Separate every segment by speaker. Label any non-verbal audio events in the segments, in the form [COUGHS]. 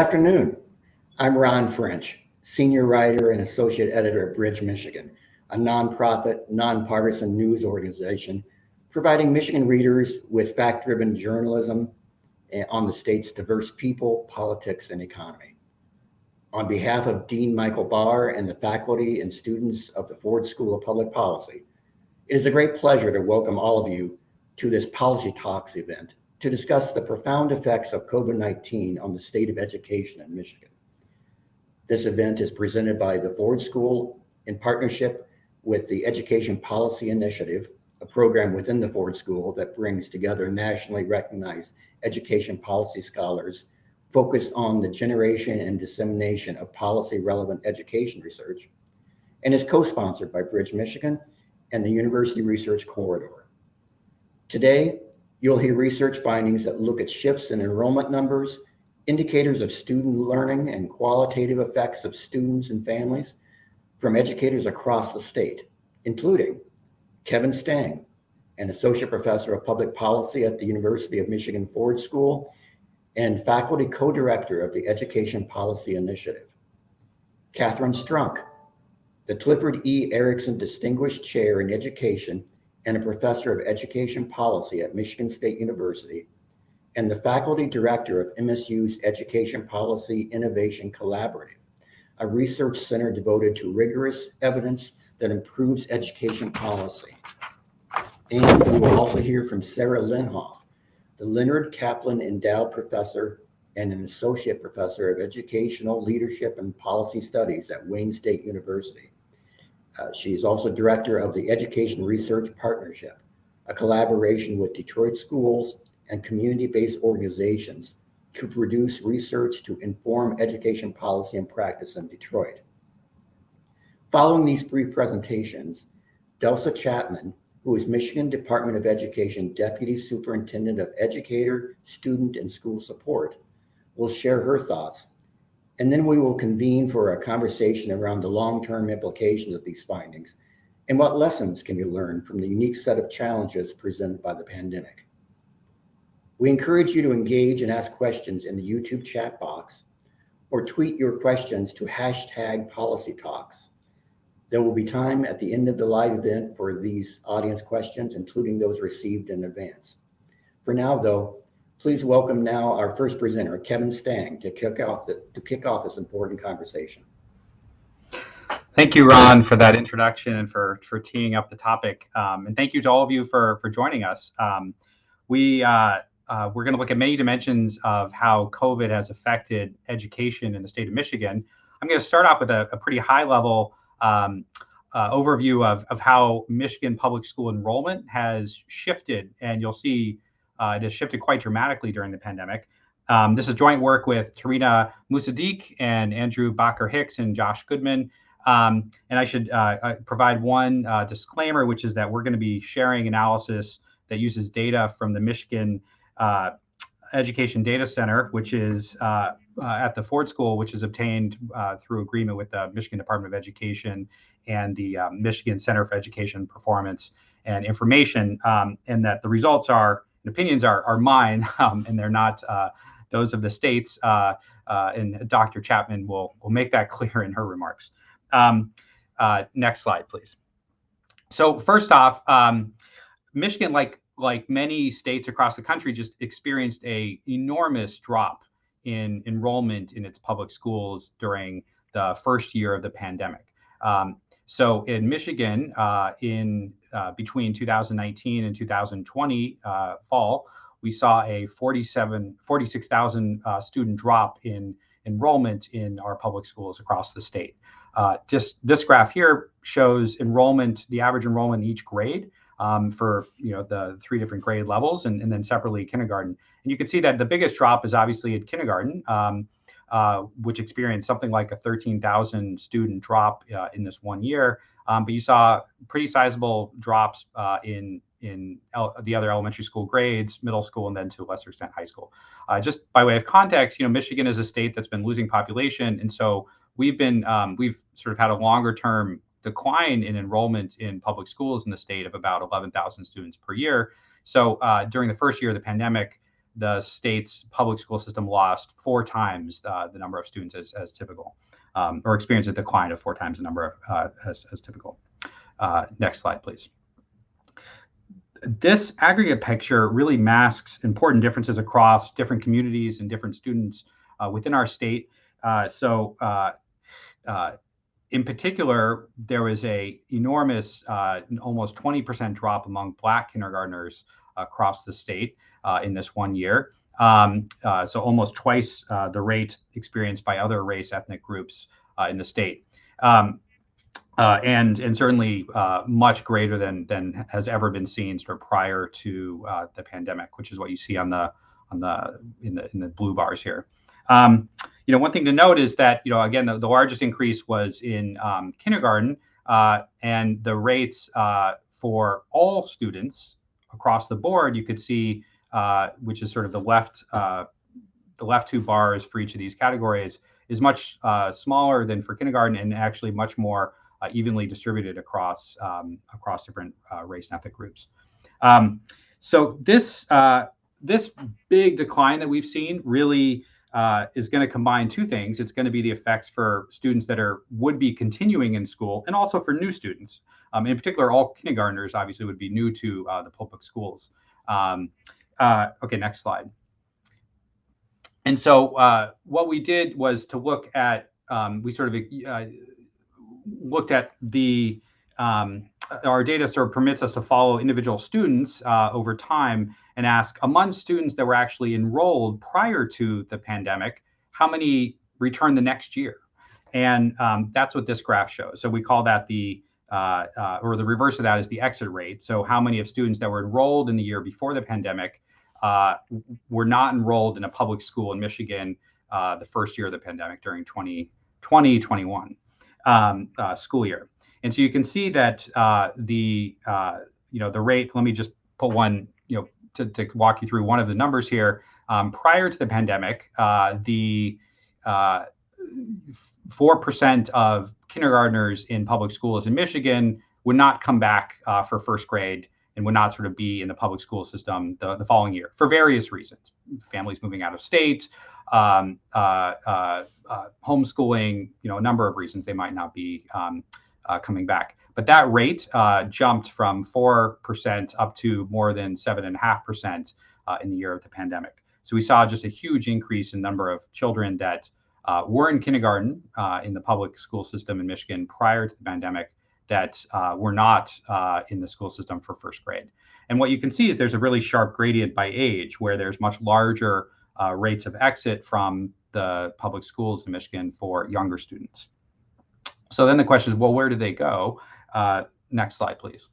Speaker 1: Afternoon. I'm Ron French, senior writer and associate editor at Bridge Michigan, a nonprofit, nonpartisan news organization providing Michigan readers with fact-driven journalism eh, on the state's diverse people, politics, and economy. On behalf of Dean Michael Barr and the faculty and students of the Ford School of Public Policy, it is a great pleasure to welcome all of you to this Policy Talks event to discuss the profound effects of COVID-19 on the state of education in Michigan. This event is presented by the Ford School in partnership with the Education Policy Initiative, a program within the Ford School that brings together nationally recognized education policy scholars focused on the generation and dissemination of policy relevant education research, and is co-sponsored by Bridge Michigan and the University Research Corridor. Today, you'll hear research findings that look at shifts in enrollment numbers, indicators of student learning and qualitative effects of students and families from educators across the state, including Kevin Stang, an associate professor of public policy at the University of Michigan Ford School and faculty co-director of the Education Policy Initiative. Catherine Strunk, the Clifford E. Erickson Distinguished Chair in Education and a professor of education policy at Michigan State University, and the faculty director of MSU's Education Policy Innovation Collaborative, a research center devoted to rigorous evidence that improves education policy. And we will also hear from Sarah Lenhoff, the Leonard Kaplan Endowed Professor and an Associate Professor of Educational Leadership and Policy Studies at Wayne State University. Uh, she is also Director of the Education Research Partnership, a collaboration with Detroit schools and community-based organizations to produce research to inform education policy and practice in Detroit. Following these brief presentations, Delsa Chapman, who is Michigan Department of Education Deputy Superintendent of Educator, Student, and School Support, will share her thoughts, and then we will convene for a conversation around the long-term implications of these findings and what lessons can be learned from the unique set of challenges presented by the pandemic. We encourage you to engage and ask questions in the YouTube chat box or tweet your questions to hashtag policy talks. There will be time at the end of the live event for these audience questions, including those received in advance. For now, though, please welcome now our first presenter, Kevin Stang, to kick off, the, to kick off this important conversation.
Speaker 2: Thank you, Ron, for that introduction and for, for teeing up the topic. Um, and thank you to all of you for, for joining us. Um, we, uh, uh, we're going to look at many dimensions of how COVID has affected education in the state of Michigan. I'm going to start off with a, a pretty high level um, uh, overview of, of how Michigan public school enrollment has shifted. And you'll see uh, it has shifted quite dramatically during the pandemic. Um, this is joint work with Tareena Musaddiq and Andrew Bacher Hicks and Josh Goodman. Um, and I should uh, uh provide one uh, disclaimer, which is that we're going to be sharing analysis that uses data from the Michigan uh, Education Data Center, which is uh, uh, at the Ford School, which is obtained through agreement with the Michigan Department of Education and the Michigan Center for Education Performance and Information, um, and that the results are and opinions are are mine, [LAUGHS] um, and they're not uh, those of the states. Uh, uh, and Dr. Chapman will will make that [LAUGHS] clear in her remarks. Um, next slide, please. So first off, um, Michigan, like like many states across the country, just experienced a enormous drop in enrollment in its public schools during the first year of the pandemic. Um, so in Michigan, uh, in uh, between 2019 and 2020 uh, fall, we saw a 47, 46,000 uh, student drop in enrollment in our public schools across the state. Uh, just this graph here shows enrollment, the average enrollment in each grade um, for you know the three different grade levels, and, and then separately kindergarten. And you can see that the biggest drop is obviously at kindergarten, um, uh, which experienced something like a 13,000 student drop uh, in this one year. Um, but you saw pretty sizable drops uh, in in the other elementary school grades, middle school, and then to a lesser extent high school. Uh, just by way of context, you know, Michigan is a state that's been losing population, and so we've been um, we've sort of had a longer term decline in enrollment in public schools in the state of about 11,000 students per year. So uh, during the first year of the pandemic, the state's public school system lost four times uh, the number of students as, as typical, um, or experienced a decline of four times the number of, uh, as, as typical. Uh, next slide, please. This aggregate picture really masks important differences across different communities and different students uh, within our state. Uh, so uh, in particular, there was a enormous, almost 20% drop among Black kindergartners across the state uh, in this one year. Um, uh, so almost twice uh, the rate experienced by other race ethnic groups in the state. Um, and and certainly much greater than than has ever been seen sort of prior to the pandemic, which is what you see on the on the in the in the blue bars here. Um, you know, one thing to note is that you know again the, the largest increase was in um, kindergarten, uh, and the rates uh, for all students across the board, you could see uh, which is sort of the left uh, the left two bars for each of these categories, is much uh, smaller than for kindergarten and actually much more uh, evenly distributed across um, across different uh, race and ethnic groups. Um, so this this big decline that we've seen really uh, is going to combine two things. It's going to be the effects for students that are would be continuing in school, and also for new students. Um, in particular, all kindergartners obviously would be new to uh, the public schools. Um, uh, okay, next slide. And so uh, what we did was to look at, um, we sort of uh, looked at the, um, our data sort of permits us to follow individual students uh, over time and ask among students that were actually enrolled prior to the pandemic, how many returned the next year? And um, that's what this graph shows. So we call that the uh, uh, or the reverse of that is the exit rate. So how many of students that were enrolled in the year before the pandemic uh, were not enrolled in a public school in Michigan uh, the first year of the pandemic during 2020, 21 um, uh, school year. And so you can see that uh, the, you know, the rate, let me just put one, you know, to, to walk you through one of the numbers here. Um, prior to the pandemic, the 4% of kindergartners in public schools in Michigan would not come back uh, for first grade and would not sort of be in the public school system the, the following year for various reasons families moving out of state um, uh, uh, uh homeschooling you know a number of reasons they might not be um, uh, coming back but that rate uh, jumped from 4% up to more than 7.5% in the year of the pandemic so we saw just a huge increase in number of children that uh, were in kindergarten uh, in the public school system in Michigan prior to the pandemic that uh, were not uh, in the school system for first grade. And what you can see is there's a really sharp gradient by age where there's much larger uh, rates of exit from the public schools in Michigan for younger students. So then the question is, well, where do they go? Uh, next slide, please.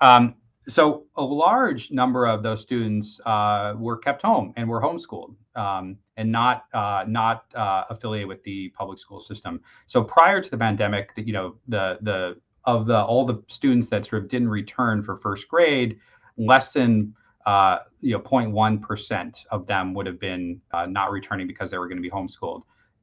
Speaker 2: Um, so a large number of those students uh, were kept home and were homeschooled um, and not uh, not uh, affiliated with the public school system. So prior to the pandemic, you know the the of the all the students that sort of didn't return for first grade, less than uh, you know 0.1 percent of them would have been uh, not returning because they were going to be homeschooled.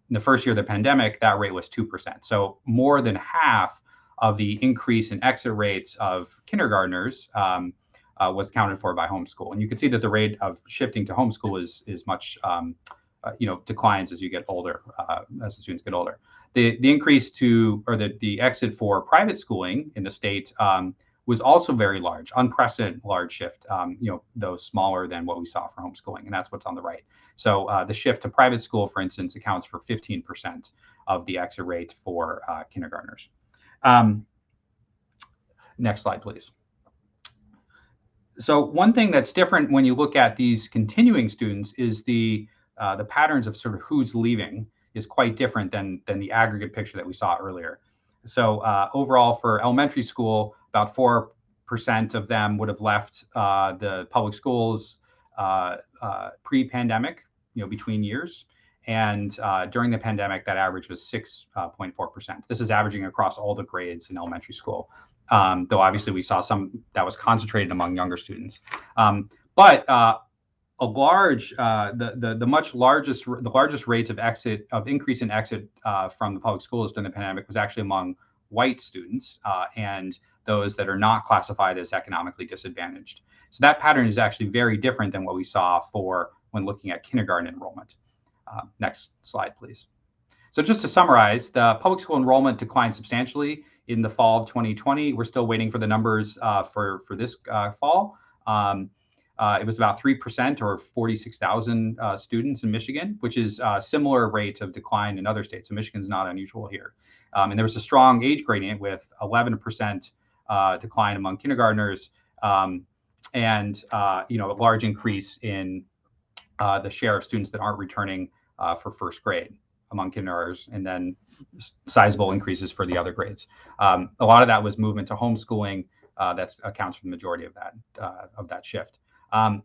Speaker 2: In the first year of the pandemic, that rate was two percent. So more than half of the increase in exit rates of kindergartners um, uh, was accounted for by homeschool. And you can see that the rate of shifting to homeschool is is much um, uh, you know declines as you get older, uh, as the students get older. The the increase to or the the exit for private schooling in the state um, was also very large, unprecedented large shift. Um, you know, though smaller than what we saw for homeschooling, and that's what's on the right. So uh, the shift to private school, for instance, accounts for 15% of the exit rate for uh, kindergartners. Um, next slide, please. So one thing that's different when you look at these continuing students is the uh, the patterns of sort of who's leaving is quite different than than the aggregate picture that we saw earlier. So uh, overall, for elementary school, about four percent of them would have left uh, the public schools uh, uh, pre-pandemic, you know, between years. And uh, during the pandemic, that average was 6.4%. This is averaging across all the grades in elementary school. Um, though obviously we saw some that was concentrated among younger students. Um, but uh, a large, uh, the, the the much largest, the largest rates of exit of increase in exit uh, from the public schools during the pandemic was actually among white students uh, and those that are not classified as economically disadvantaged. So that pattern is actually very different than what we saw for when looking at kindergarten enrollment. Uh, next slide, please. So just to summarize, the public school enrollment declined substantially in the fall of 2020. We're still waiting for the numbers uh, for, for this uh, fall. Um, uh, it was about 3% or 46,000 uh, students in Michigan, which is a similar rate of decline in other states. So Michigan's not unusual here. Um, and there was a strong age gradient with 11% uh, decline among kindergartners um, and uh, you know a large increase in uh, the share of students that aren't returning uh, for first grade among kindergartners, and then sizable increases for the other grades. Um, a lot of that was movement to homeschooling. that accounts for the majority of that of that shift. Um,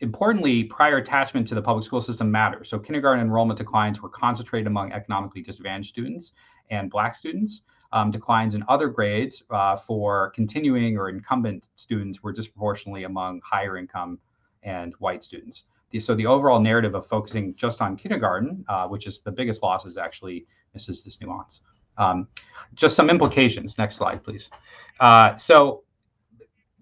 Speaker 2: importantly, prior attachment to the public school system matters. So kindergarten enrollment declines were concentrated among economically disadvantaged students and Black students. Um, declines in other grades uh, for continuing or incumbent students were disproportionately among higher income and white students. So the overall narrative of focusing just on kindergarten, uh, which is the biggest loss, is actually misses this nuance. Um, just some implications. Next slide, please. Uh, so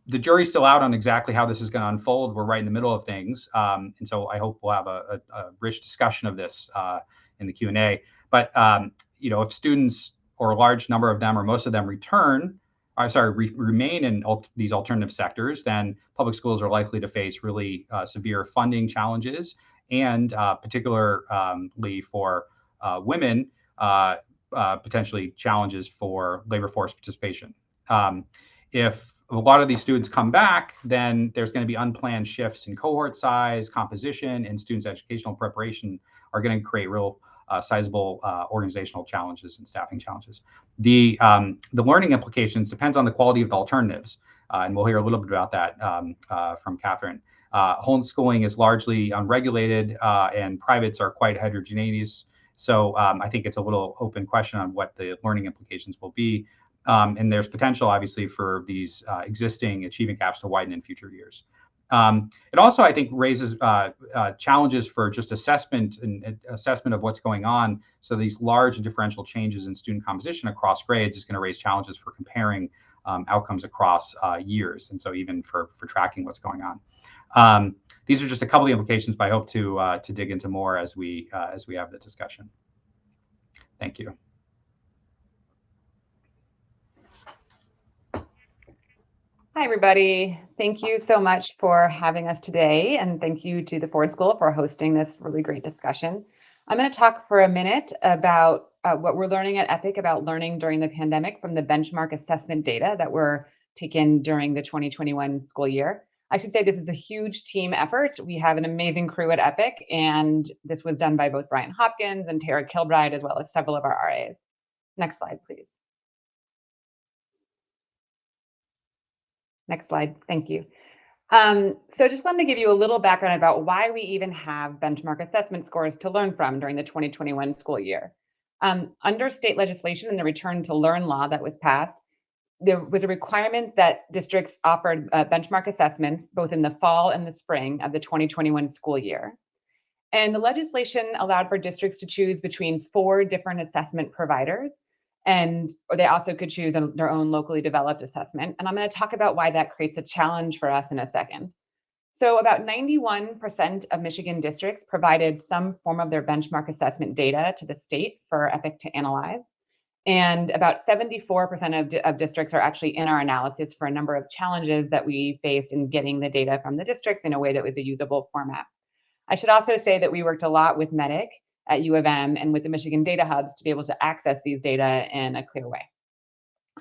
Speaker 2: the jury's still out on exactly how this is going to unfold. We're right in the middle of things, um, and so I hope we'll have a, a, a rich discussion of this uh, in the Q and A. But um, you know, if students or a large number of them or most of them return, I'm uh, sorry, re remain in al these alternative sectors, then public schools are likely to face really uh, severe funding challenges, and uh, particularly for uh, women, uh, potentially challenges for labor force participation. Um, if a lot of these students come back, then there's going to be unplanned shifts in cohort size, composition, and students' educational preparation are going to create real uh, sizable uh, organizational challenges and staffing challenges. The um, the learning implications depends on the quality of the alternatives, uh, and we'll hear a little bit about that um, uh, from Catherine. Uh, homeschooling is largely unregulated, uh, and privates are quite heterogeneous. So um, I think it's a little open question on what the learning implications will be. Um, and there's potential, obviously, for these existing achievement gaps to widen in future years. Um, it also, I think, raises uh, uh, challenges for just assessment and assessment of what's going on. So these large differential changes in student composition across grades is going to raise challenges for comparing um, outcomes across uh, years, and so even for for tracking what's going on. Um, these are just a couple of the implications, but I hope to uh, to dig into more as we uh, as we have the discussion. Thank you.
Speaker 3: Hi, everybody. Thank you so much for having us today, and thank you to the Ford School for hosting this really great discussion. I'm going to talk for a minute about uh, what we're learning at EPIC about learning during the pandemic from the benchmark assessment data that were taken during the 2021 school year. I should say this is a huge team effort. We have an amazing crew at EPIC, and this was done by both Brian Hopkins and Tara Kilbride, as well as several of our RAs. Next slide, please. Next slide. Thank you. Um, so I just wanted to give you a little background about why we even have benchmark assessment scores to learn from during the 2021 school year. Um, under state legislation and the return to learn law that was passed, there was a requirement that districts offered uh, benchmark assessments both in the fall and the spring of the 2021 school year. And the legislation allowed for districts to choose between four different assessment providers and they also could choose their own locally developed assessment. And I'm going to talk about why that creates a challenge for us in a second. So about 91% of Michigan districts provided some form of their benchmark assessment data to the state for EPIC to analyze. And about 74% of, of districts are actually in our analysis for a number of challenges that we faced in getting the data from the districts in a way that was a usable format. I should also say that we worked a lot with MEDIC at U of M and with the Michigan data hubs to be able to access these data in a clear way.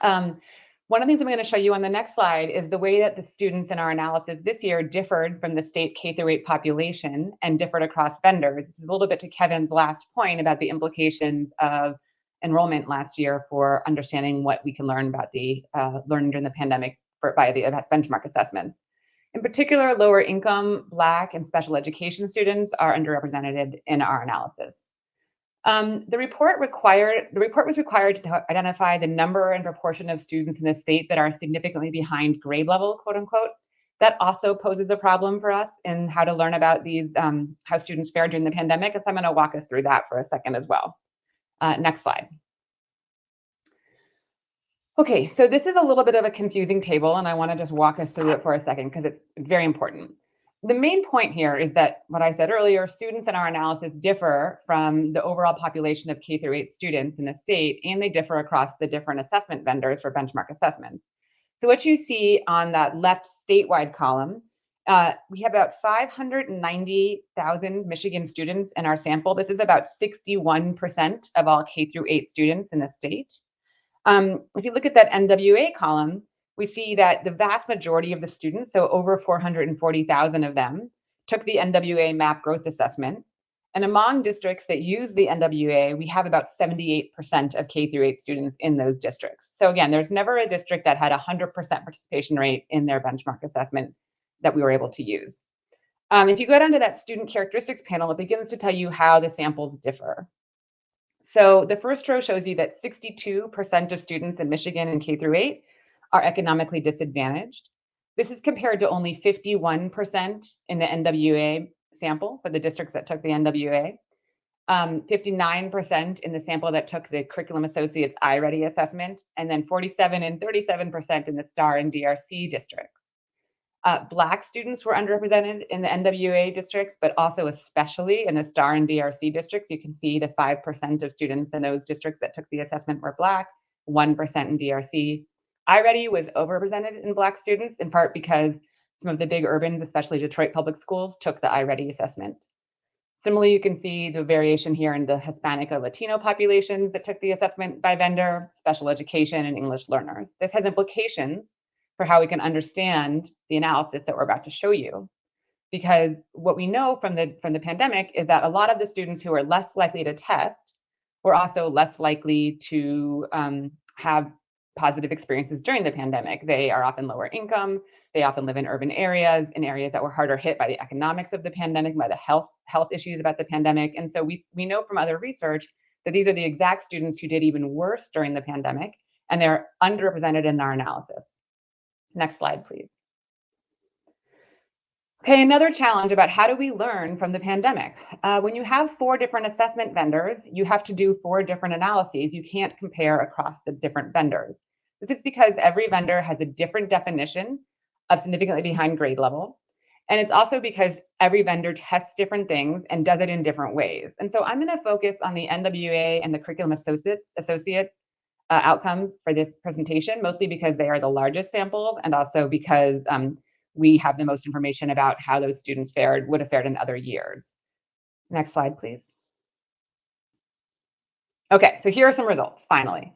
Speaker 3: Um, one of the things I'm going to show you on the next slide is the way that the students in our analysis this year differed from the state K through 8 population and differed across vendors. This is a little bit to Kevin's last point about the implications of enrollment last year for understanding what we can learn about the uh, learning during the pandemic by the benchmark assessments. In particular, lower income, Black, and special education students are underrepresented in our analysis. Um, the report required the report was required to identify the number and proportion of students in the state that are significantly behind grade level, quote unquote. That also poses a problem for us in how to learn about these um, how students fared during the pandemic. And so I'm going to walk us through that for a second as well. Uh, next slide. Okay, so this is a little bit of a confusing table, and I want to just walk us through it for a second because it's very important. The main point here is that what I said earlier, students in our analysis differ from the overall population of K through 8 students in the state, and they differ across the different assessment vendors for benchmark assessments. So what you see on that left statewide column, uh, we have about 590,000 Michigan students in our sample. This is about 61% of all K through 8 students in the state. Um, if you look at that NWA column, we see that the vast majority of the students, so over 440,000 of them, took the NWA MAP growth assessment. And among districts that use the NWA, we have about 78% of K through 8 students in those districts. So again, there's never a district that had 100% participation rate in their benchmark assessment that we were able to use. Um, if you go down to that student characteristics panel, it begins to tell you how the samples differ. So the first row shows you that 62% of students in Michigan in K through 8 are economically disadvantaged. This is compared to only 51% in the NWA sample for the districts that took the NWA, 59% um, in the sample that took the Curriculum Associates iReady assessment, and then 47 and 37% in the STAR and DRC districts. Uh, Black students were underrepresented in the NWA districts, but also especially in the STAR and DRC districts. You can see the 5% of students in those districts that took the assessment were Black, 1% in DRC, iReady was overrepresented in Black students, in part because some of the big urbans, especially Detroit public schools, took the iReady assessment. Similarly, you can see the variation here in the Hispanic or Latino populations that took the assessment by vendor, special education, and English learners. This has implications for how we can understand the analysis that we're about to show you. Because what we know from the, from the pandemic is that a lot of the students who are less likely to test were also less likely to um, have positive experiences during the pandemic. They are often lower income. They often live in urban areas, in areas that were harder hit by the economics of the pandemic, by the health health issues about the pandemic. And so we we know from other research that these are the exact students who did even worse during the pandemic, and they're underrepresented in our analysis. Next slide, please. Okay, another challenge about how do we learn from the pandemic? Uh, when you have four different assessment vendors, you have to do four different analyses. You can't compare across the different vendors. This is because every vendor has a different definition of significantly behind grade level. And it's also because every vendor tests different things and does it in different ways. And so I'm going to focus on the NWA and the curriculum associates, associates uh, outcomes for this presentation, mostly because they are the largest samples and also because um, we have the most information about how those students fared, would have fared in other years. Next slide, please. Okay, so here are some results, finally.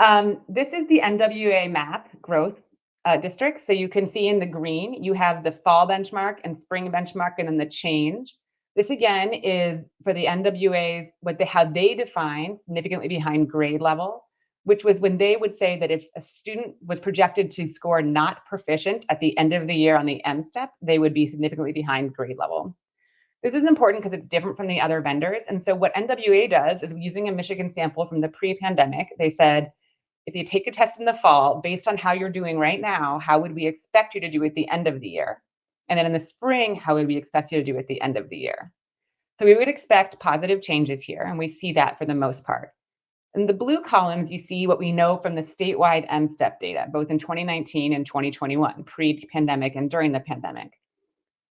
Speaker 3: Um, this is the NWA map growth uh, district. So you can see in the green, you have the fall benchmark and spring benchmark and then the change. This again is for the NWAs, what they, how they define significantly behind grade level which was when they would say that if a student was projected to score not proficient at the end of the year on the M step, they would be significantly behind grade level. This is important because it's different from the other vendors. And so what NWA does is using a Michigan sample from the pre-pandemic, they said, if you take a test in the fall, based on how you're doing right now, how would we expect you to do at the end of the year? And then in the spring, how would we expect you to do at the end of the year? So we would expect positive changes here, and we see that for the most part. In the blue columns, you see what we know from the statewide M-STEP data, both in 2019 and 2021, pre-pandemic and during the pandemic.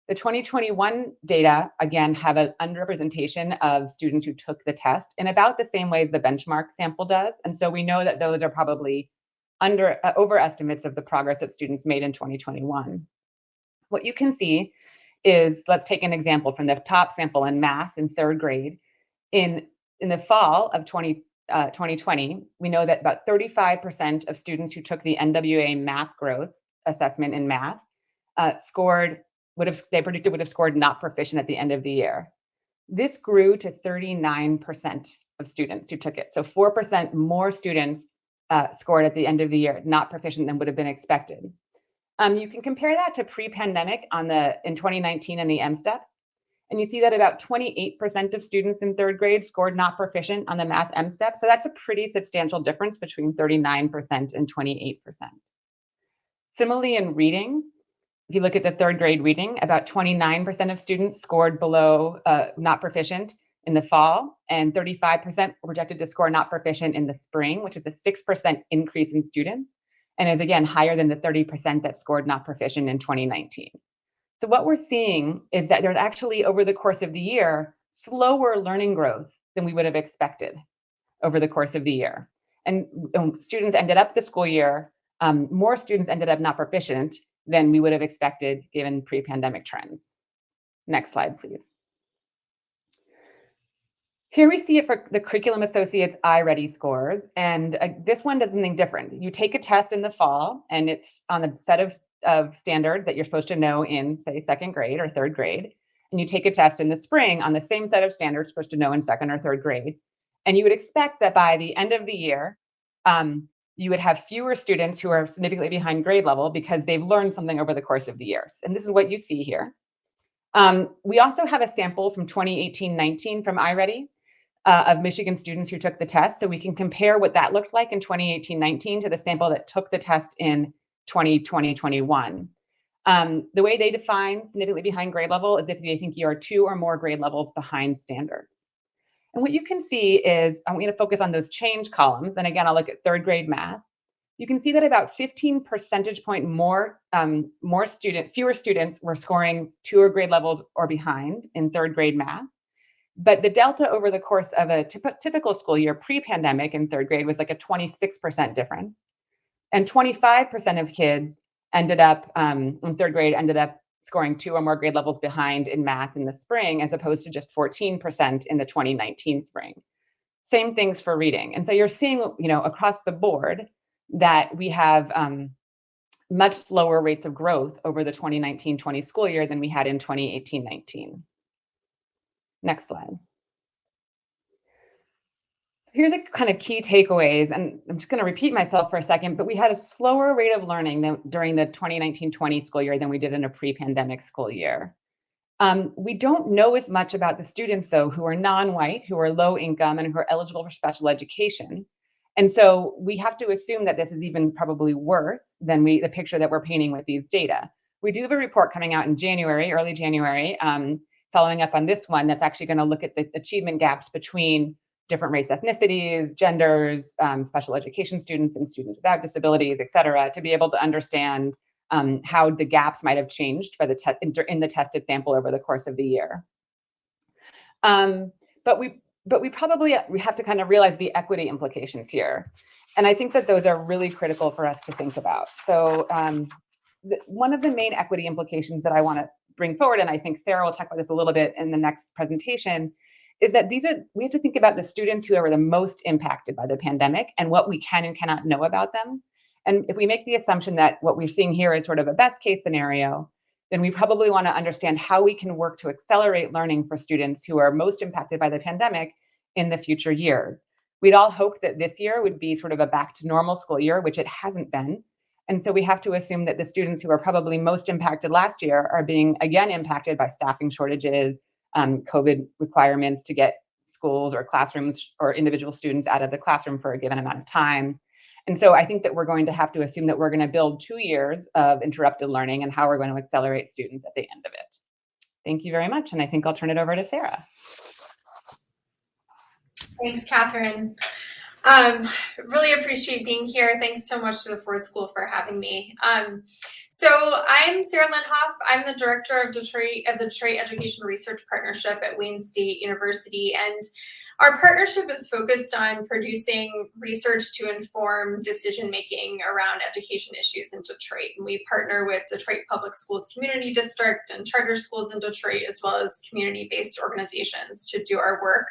Speaker 3: The 2021 data, again, have an underrepresentation of students who took the test in about the same way as the benchmark sample does. And so we know that those are probably under uh, overestimates of the progress that students made in 2021. What you can see is, let's take an example from the top sample in math in third grade. In, in the fall of 20, uh, 2020, we know that about 35% of students who took the NWA math growth assessment in math uh, scored, would have, they predicted would have scored not proficient at the end of the year. This grew to 39% of students who took it. So 4% more students uh, scored at the end of the year not proficient than would have been expected. Um, you can compare that to pre-pandemic on the in 2019 and the M steps. And you see that about 28% of students in third grade scored not proficient on the math M step. So that's a pretty substantial difference between 39% and 28%. Similarly, in reading, if you look at the third grade reading, about 29% of students scored below uh, not proficient in the fall, and 35% were projected to score not proficient in the spring, which is a 6% increase in students, and is again higher than the 30% that scored not proficient in 2019. So what we're seeing is that there's actually, over the course of the year, slower learning growth than we would have expected over the course of the year. And um, students ended up the school year, um, more students ended up not proficient than we would have expected given pre-pandemic trends. Next slide, please. Here we see it for the Curriculum Associates iReady scores, and uh, this one does something different. You take a test in the fall, and it's on a set of, of standards that you're supposed to know in, say, second grade or third grade, and you take a test in the spring on the same set of standards supposed to know in second or third grade. And you would expect that by the end of the year, um, you would have fewer students who are significantly behind grade level because they've learned something over the course of the years. And this is what you see here. Um, we also have a sample from 2018-19 from iReady uh, of Michigan students who took the test. So we can compare what that looked like in 2018-19 to the sample that took the test in 2020-21. Um, the way they define significantly behind grade level is if they think you are two or more grade levels behind standards. And what you can see is, I'm going to focus on those change columns. And again, I'll look at third grade math. You can see that about 15 percentage point more, um, more student, fewer students were scoring two or grade levels or behind in third grade math. But the delta over the course of a typical school year pre-pandemic in third grade was like a 26% difference. And 25% of kids ended up um, in third grade ended up scoring two or more grade levels behind in math in the spring, as opposed to just 14% in the 2019 spring. Same things for reading. And so you're seeing, you know, across the board that we have um, much slower rates of growth over the 2019-20 school year than we had in 2018-19. Next slide. Here's a kind of key takeaways, and I'm just going to repeat myself for a second, but we had a slower rate of learning than, during the 2019-20 school year than we did in a pre-pandemic school year. Um, we don't know as much about the students, though, who are non-white, who are low income, and who are eligible for special education. And so we have to assume that this is even probably worse than we the picture that we're painting with these data. We do have a report coming out in January, early January, um, following up on this one that's actually going to look at the achievement gaps between different race ethnicities, genders, um, special education students and students without disabilities, et cetera, to be able to understand um, how the gaps might have changed for the in, in, the tested sample over the course of the year. Um, but we but we probably we have to kind of realize the equity implications here. And I think that those are really critical for us to think about. So um, one of the main equity implications that I want to bring forward, and I think Sarah will talk about this a little bit in the next presentation, is that these are we have to think about the students who are the most impacted by the pandemic and what we can and cannot know about them. And if we make the assumption that what we're seeing here is sort of a best case scenario, then we probably want to understand how we can work to accelerate learning for students who are most impacted by the pandemic in the future years. We'd all hope that this year would be sort of a back to normal school year, which it hasn't been. And so we have to assume that the students who are probably most impacted last year are being again impacted by staffing shortages, um, COVID requirements to get schools or classrooms or individual students out of the classroom for a given amount of time. And so I think that we're going to have to assume that we're going to build two years of interrupted learning and how we're going to accelerate students at the end of it. Thank you very much. And I think I'll turn it over to Sarah.
Speaker 4: Thanks, Catherine. Um, really appreciate being here. Thanks so much to the Ford School for having me. Um, so I'm Sarah Lenhoff. I'm the director of Detroit of the Detroit Education Research Partnership at Wayne State University, and our partnership is focused on producing research to inform decision making around education issues in Detroit. And we partner with Detroit Public Schools Community District and charter schools in Detroit, as well as community based organizations to do our work.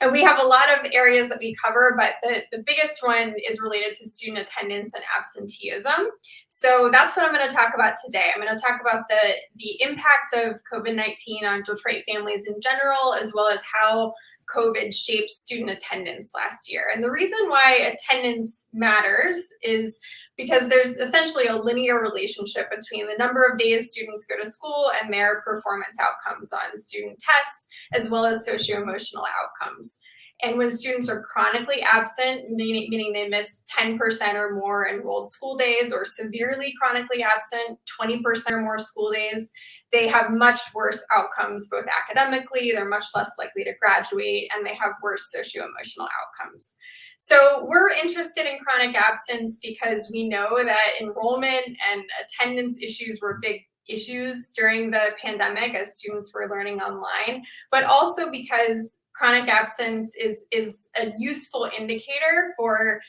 Speaker 4: And we have a lot of areas that we cover, but the, the biggest one is related to student attendance and absenteeism. So that's what I'm going to talk about today. I'm going to talk about the, the impact of COVID-19 on Detroit families in general, as well as how COVID shaped student attendance last year. And the reason why attendance matters is because there's essentially a linear relationship between the number of days students go to school and their performance outcomes on student tests, as well as socio-emotional outcomes. And when students are chronically absent, meaning, meaning they miss 10% or more enrolled school days, or severely chronically absent, 20% or more school days, they have much worse outcomes both academically, they're much less likely to graduate, and they have worse socio-emotional outcomes. So we're interested in chronic absence because we know that enrollment and attendance issues were big issues during the pandemic as students were learning online, but also because chronic absence is, is a useful indicator for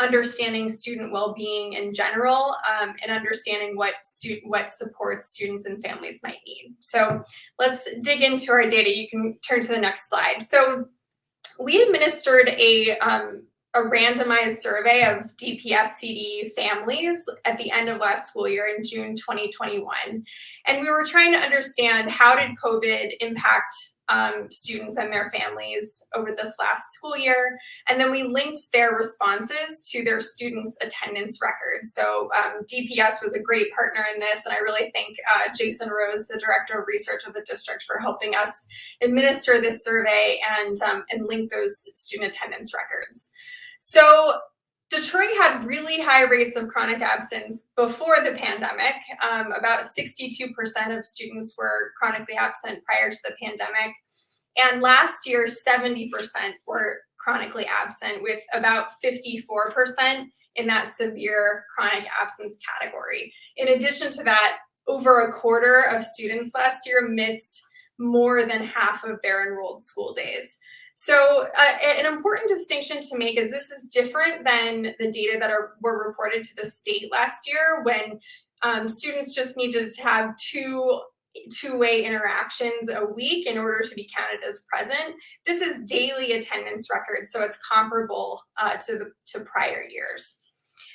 Speaker 4: understanding student well-being in general um, and understanding what student what supports students and families might need. So let's dig into our data. You can turn to the next slide. So we administered a um, a randomized survey of DPS CD families at the end of last school year in June 2021. And we were trying to understand how did COVID impact um, students and their families over this last school year. And then we linked their responses to their students' attendance records. So um, DPS was a great partner in this, and I really thank uh, Jason Rose, the Director of Research of the district, for helping us administer this survey and, um, and link those student attendance records. So Detroit had really high rates of chronic absence before the pandemic. Um, about 62% of students were chronically absent prior to the pandemic. And last year, 70% were chronically absent, with about 54% in that severe chronic absence category. In addition to that, over a quarter of students last year missed more than half of their enrolled school days. So uh, an important distinction to make is this is different than the data that are, were reported to the state last year when um, students just needed to have two two-way interactions a week in order to be counted as present. This is daily attendance records, so it's comparable uh, to the to prior years.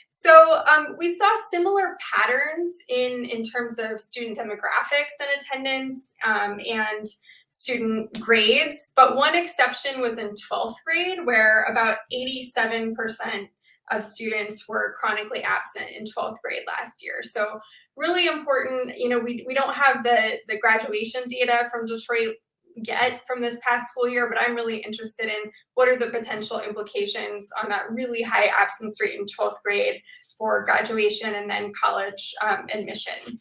Speaker 4: So um, we saw similar patterns in, in terms of student demographics and attendance um, and student grades, but one exception was in 12th grade where about 87% of students were chronically absent in 12th grade last year. So really important, you know, we, we don't have the, the graduation data from Detroit get from this past school year, but I'm really interested in what are the potential implications on that really high absence rate in 12th grade for graduation and then college um, admission.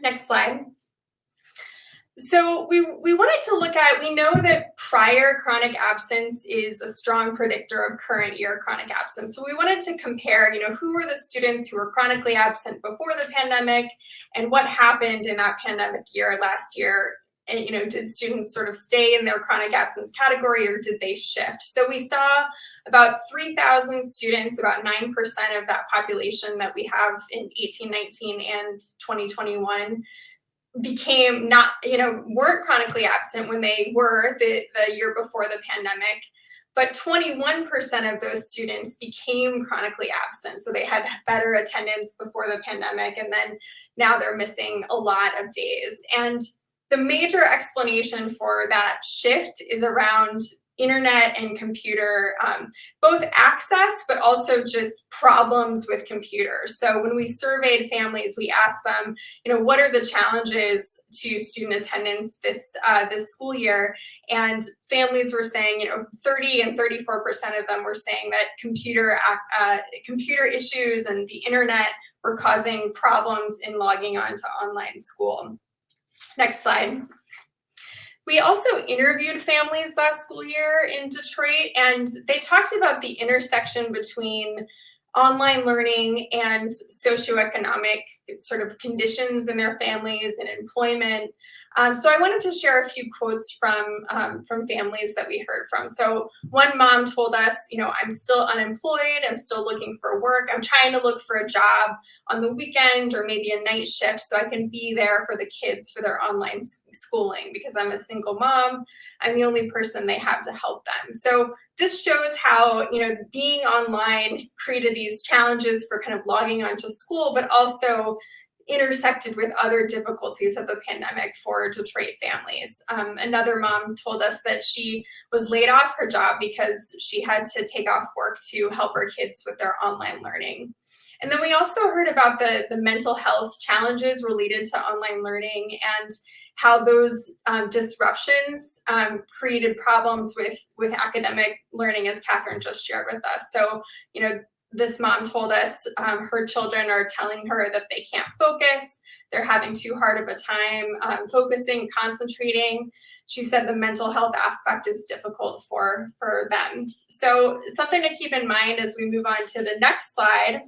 Speaker 4: Next slide. So we, we wanted to look at, we know that prior chronic absence is a strong predictor of current year chronic absence. So we wanted to compare, you know, who were the students who were chronically absent before the pandemic and what happened in that pandemic year last year and you know did students sort of stay in their chronic absence category or did they shift so we saw about 3000 students about 9% of that population that we have in 1819 and 2021 became not you know weren't chronically absent when they were the, the year before the pandemic but 21% of those students became chronically absent. So they had better attendance before the pandemic, and then now they're missing a lot of days. And the major explanation for that shift is around internet and computer, um, both access, but also just problems with computers. So when we surveyed families, we asked them, you know, what are the challenges to student attendance this uh, this school year? And families were saying, you know, 30 and 34% of them were saying that computer uh, computer issues and the internet were causing problems in logging on to online school. Next slide. We also interviewed families last school year in Detroit, and they talked about the intersection between online learning and socioeconomic sort of conditions in their families and employment. Um, so I wanted to share a few quotes from, um, from families that we heard from. So one mom told us, you know, I'm still unemployed, I'm still looking for work, I'm trying to look for a job on the weekend or maybe a night shift so I can be there for the kids for their online schooling because I'm a single mom, I'm the only person they have to help them. So this shows how you know being online created these challenges for kind of logging onto school, but also intersected with other difficulties of the pandemic for Detroit families. Um, another mom told us that she was laid off her job because she had to take off work to help her kids with their online learning. And then we also heard about the, the mental health challenges related to online learning and how those um, disruptions um, created problems with with academic learning, as Catherine just shared with us. So, you know, this mom told us um, her children are telling her that they can't focus, they're having too hard of a time um, focusing, concentrating. She said the mental health aspect is difficult for, for them. So something to keep in mind as we move on to the next slide,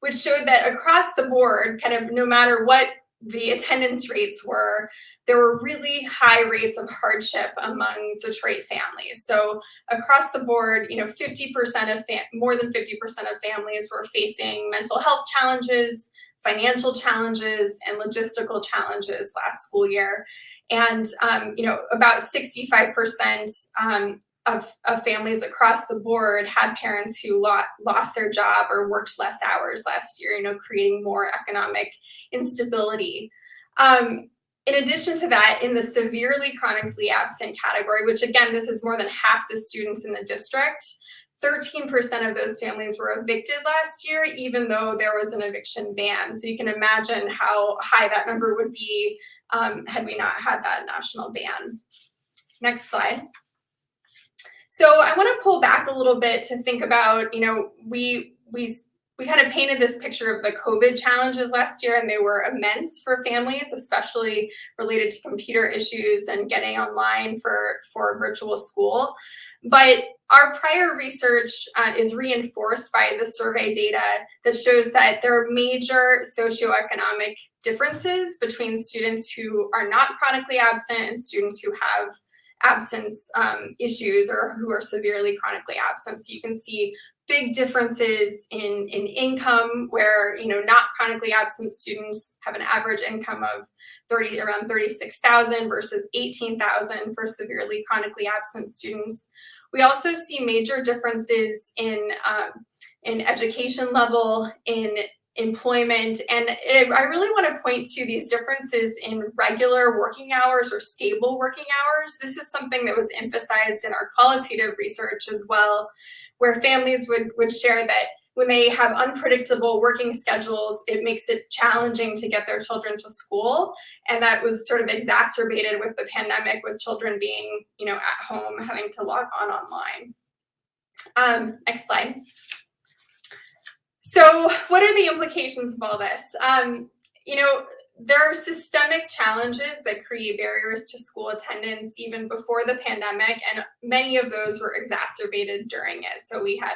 Speaker 4: which showed that across the board, kind of no matter what the attendance rates were, there were really high rates of hardship among Detroit families. So across the board, you know, 50% of more than 50% of families were facing mental health challenges, financial challenges and logistical challenges last school year. And, um, you know, about 65% um, of, of, families across the board had parents who lo lost their job or worked less hours last year, you know, creating more economic instability. Um, in addition to that, in the severely chronically absent category, which again, this is more than half the students in the district, 13% of those families were evicted last year, even though there was an eviction ban. So you can imagine how high that number would be um, had we not had that national ban. Next slide. So I want to pull back a little bit to think about, you know, we we we kind of painted this picture of the COVID challenges last year, and they were immense for families, especially related to computer issues and getting online for, for virtual school. But our prior research uh, is reinforced by the survey data that shows that there are major socioeconomic differences between students who are not chronically absent and students who have absence um, issues or who are severely chronically absent. So you can see big differences in, in income where, you know, not chronically absent students have an average income of 30, around 36,000 versus 18,000 for severely chronically absent students. We also see major differences in, um, in education level, in employment. And it, I really want to point to these differences in regular working hours or stable working hours. This is something that was emphasized in our qualitative research as well, where families would, would share that when they have unpredictable working schedules, it makes it challenging to get their children to school. And that was sort of exacerbated with the pandemic with children being, you know, at home, having to log on online. Um, next slide. So what are the implications of all this? Um, you know, there are systemic challenges that create barriers to school attendance even before the pandemic, and many of those were exacerbated during it. So we had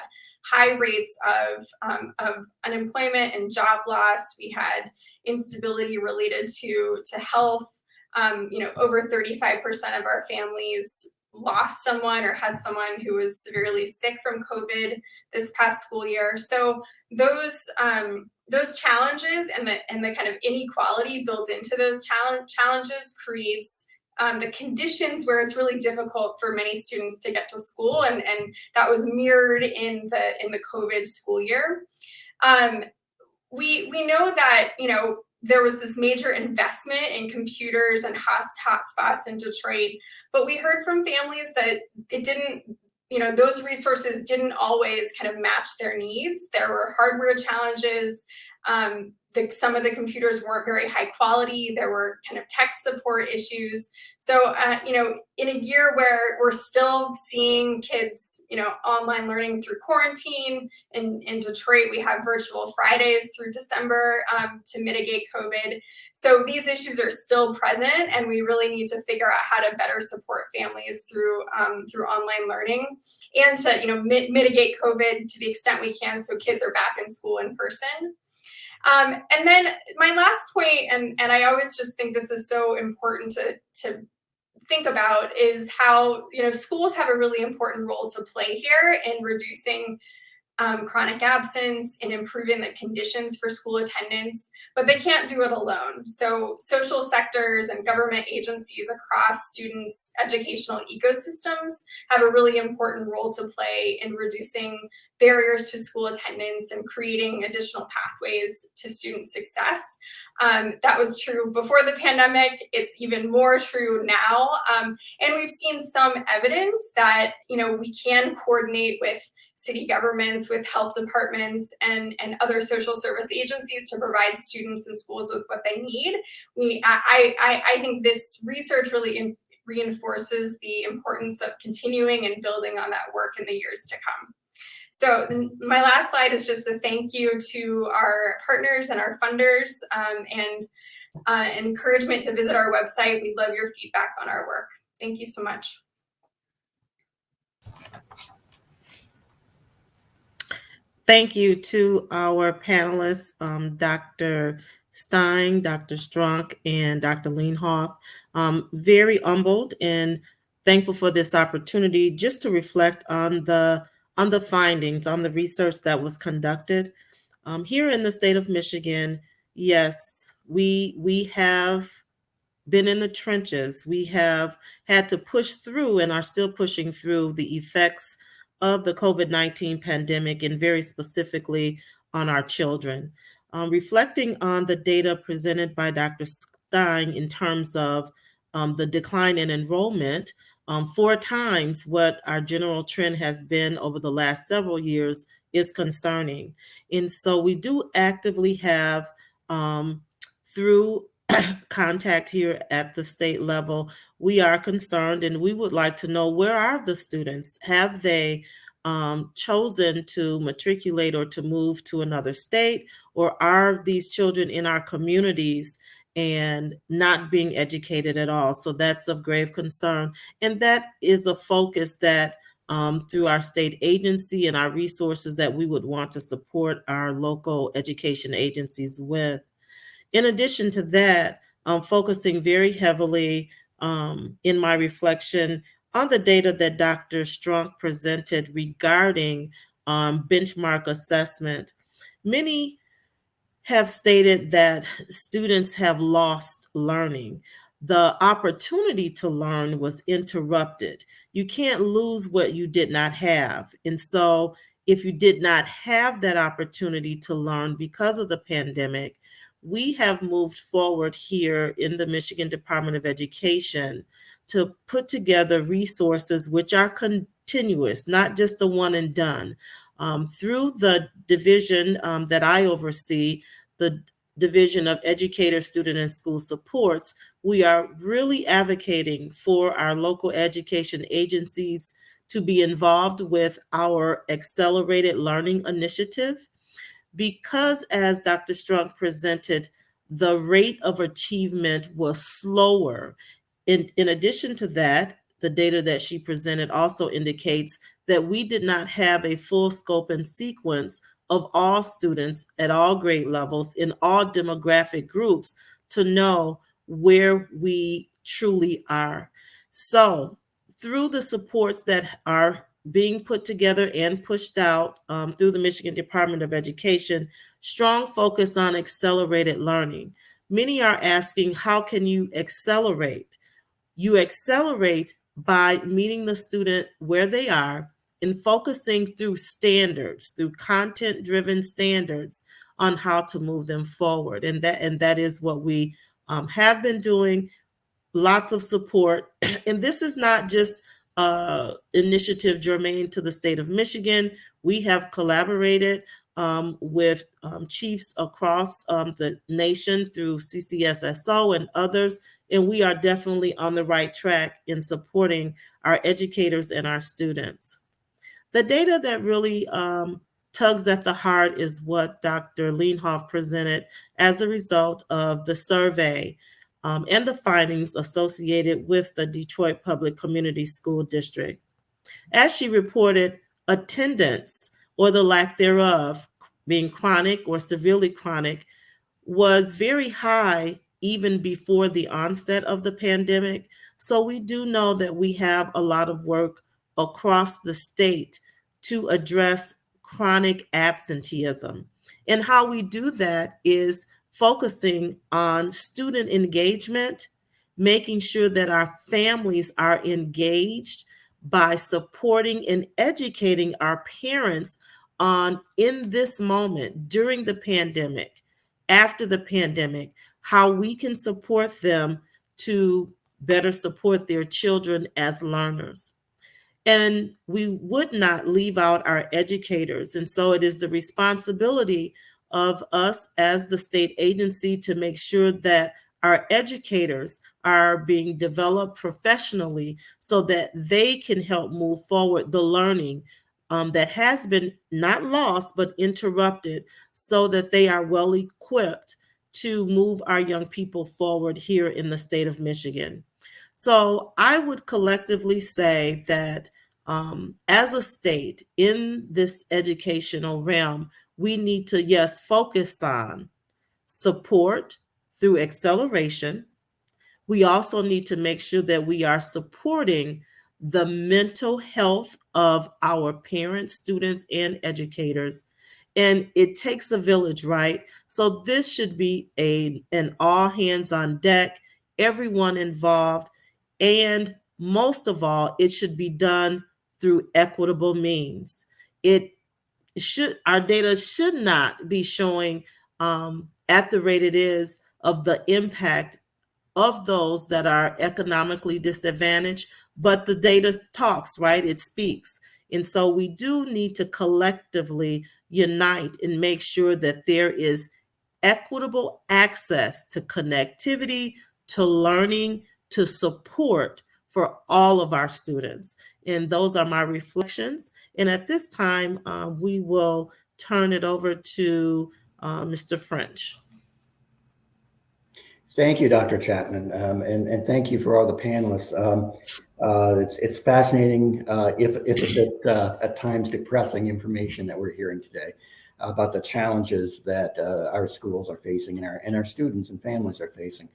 Speaker 4: high rates of, um, of unemployment and job loss. We had instability related to, to health. Um, you know, over 35% of our families lost someone or had someone who was severely sick from COVID this past school year. So those um, those challenges and the and the kind of inequality built into those challenge, challenges creates um, the conditions where it's really difficult for many students to get to school, and and that was mirrored in the in the COVID school year. Um, we we know that you know there was this major investment in computers and hot hotspots in Detroit, but we heard from families that it didn't, you know, those resources didn't always kind of match their needs. There were hardware challenges. Um, the, some of the computers weren't very high quality. There were kind of tech support issues. So, uh, you know, in a year where we're still seeing kids, you know, online learning through quarantine, in, in Detroit, we have virtual Fridays through December um, to mitigate COVID. So these issues are still present and we really need to figure out how to better support families through, um, through online learning and to, you know, mi mitigate COVID to the extent we can so kids are back in school in person. Um, and then my last point, and, and I always just think this is so important to, to think about is how, you know, schools have a really important role to play here in reducing um, chronic absence and improving the conditions for school attendance, but they can't do it alone. So social sectors and government agencies across students' educational ecosystems have a really important role to play in reducing barriers to school attendance and creating additional pathways to student success. Um, that was true before the pandemic. It's even more true now. Um, and we've seen some evidence that, you know, we can coordinate with city governments, with health departments, and, and other social service agencies to provide students and schools with what they need. We, I, I, I think this research really in, reinforces the importance of continuing and building on that work in the years to come. So my last slide is just a thank you to our partners and our funders um, and uh, encouragement to visit our website. We love your feedback on our work. Thank you so much.
Speaker 5: Thank you to our panelists, um, Dr. Stein, Dr. Strunk, and Dr. Lenhoff. Um, very humbled and thankful for this opportunity just to reflect on the on the findings, on the research that was conducted. Um, here in the state of Michigan, yes, we we have been in the trenches. We have had to push through and are still pushing through the effects of the COVID 19 pandemic and very specifically on our children. Um, reflecting on the data presented by Dr. Stein in terms of um, the decline in enrollment, um, four times what our general trend has been over the last several years is concerning. And so we do actively have, um, through [COUGHS] contact here at the state level, we are concerned and we would like to know where are the students? Have they um, chosen to matriculate or to move to another state? Or are these children in our communities and not being educated at all? So that's of grave concern. And that is a focus that um, through our state agency and our resources that we would want to support our local education agencies with. In addition to that, I'm focusing very heavily um, in my reflection on the data that Dr. Strunk presented regarding um, benchmark assessment. Many have stated that students have lost learning. The opportunity to learn was interrupted. You can't lose what you did not have. And so, if you did not have that opportunity to learn because of the pandemic, we have moved forward here in the Michigan Department of Education to put together resources which are continuous, not just a one and done. Um, through the division um, that I oversee, the Division of Educator, Student, and School Supports, we are really advocating for our local education agencies to be involved with our Accelerated Learning Initiative because as Dr. Strunk presented, the rate of achievement was slower. In, in addition to that, the data that she presented also indicates that we did not have a full scope and sequence of all students at all grade levels in all demographic groups to know where we truly are. So through the supports that are being put together and pushed out um, through the Michigan Department of Education, strong focus on accelerated learning. Many are asking, how can you accelerate? You accelerate by meeting the student where they are and focusing through standards, through content-driven standards on how to move them forward. And that, and that is what we um, have been doing, lots of support. [CLEARS THROAT] and this is not just uh, initiative germane to the state of Michigan. We have collaborated um, with um, chiefs across um, the nation through CCSSO and others, and we are definitely on the right track in supporting our educators and our students. The data that really um, tugs at the heart is what Dr. Lenhoff presented as a result of the survey um, and the findings associated with the Detroit Public Community School District. As she reported, attendance or the lack thereof, being chronic or severely chronic, was very high even before the onset of the pandemic. So we do know that we have a lot of work across the state to address chronic absenteeism. And how we do that is focusing on student engagement, making sure that our families are engaged by supporting and educating our parents on in this moment during the pandemic, after the pandemic, how we can support them to better support their children as learners. And we would not leave out our educators. And so it is the responsibility of us as the state agency to make sure that our educators are being developed professionally so that they can help move forward the learning um, that has been not lost but interrupted so that they are well equipped to move our young people forward here in the state of Michigan. So I would collectively say that um, as a state in this educational realm, we need to, yes, focus on support through acceleration. We also need to make sure that we are supporting the mental health of our parents, students, and educators. And it takes a village, right? So this should be a an all hands on deck, everyone involved, and most of all, it should be done through equitable means. It should our data should not be showing um, at the rate it is of the impact of those that are economically disadvantaged, but the data talks, right? It speaks. And so we do need to collectively unite and make sure that there is equitable access to connectivity, to learning, to support for all of our students. And those are my reflections. And at this time, uh, we will turn it over to uh, Mr. French.
Speaker 1: Thank you, Dr. Chapman, um, and, and thank you for all the panelists. Um, uh, it's, it's fascinating, uh, if, if a bit uh, at times depressing information that we're hearing today about the challenges that uh, our schools are facing and our, and our students and families are facing.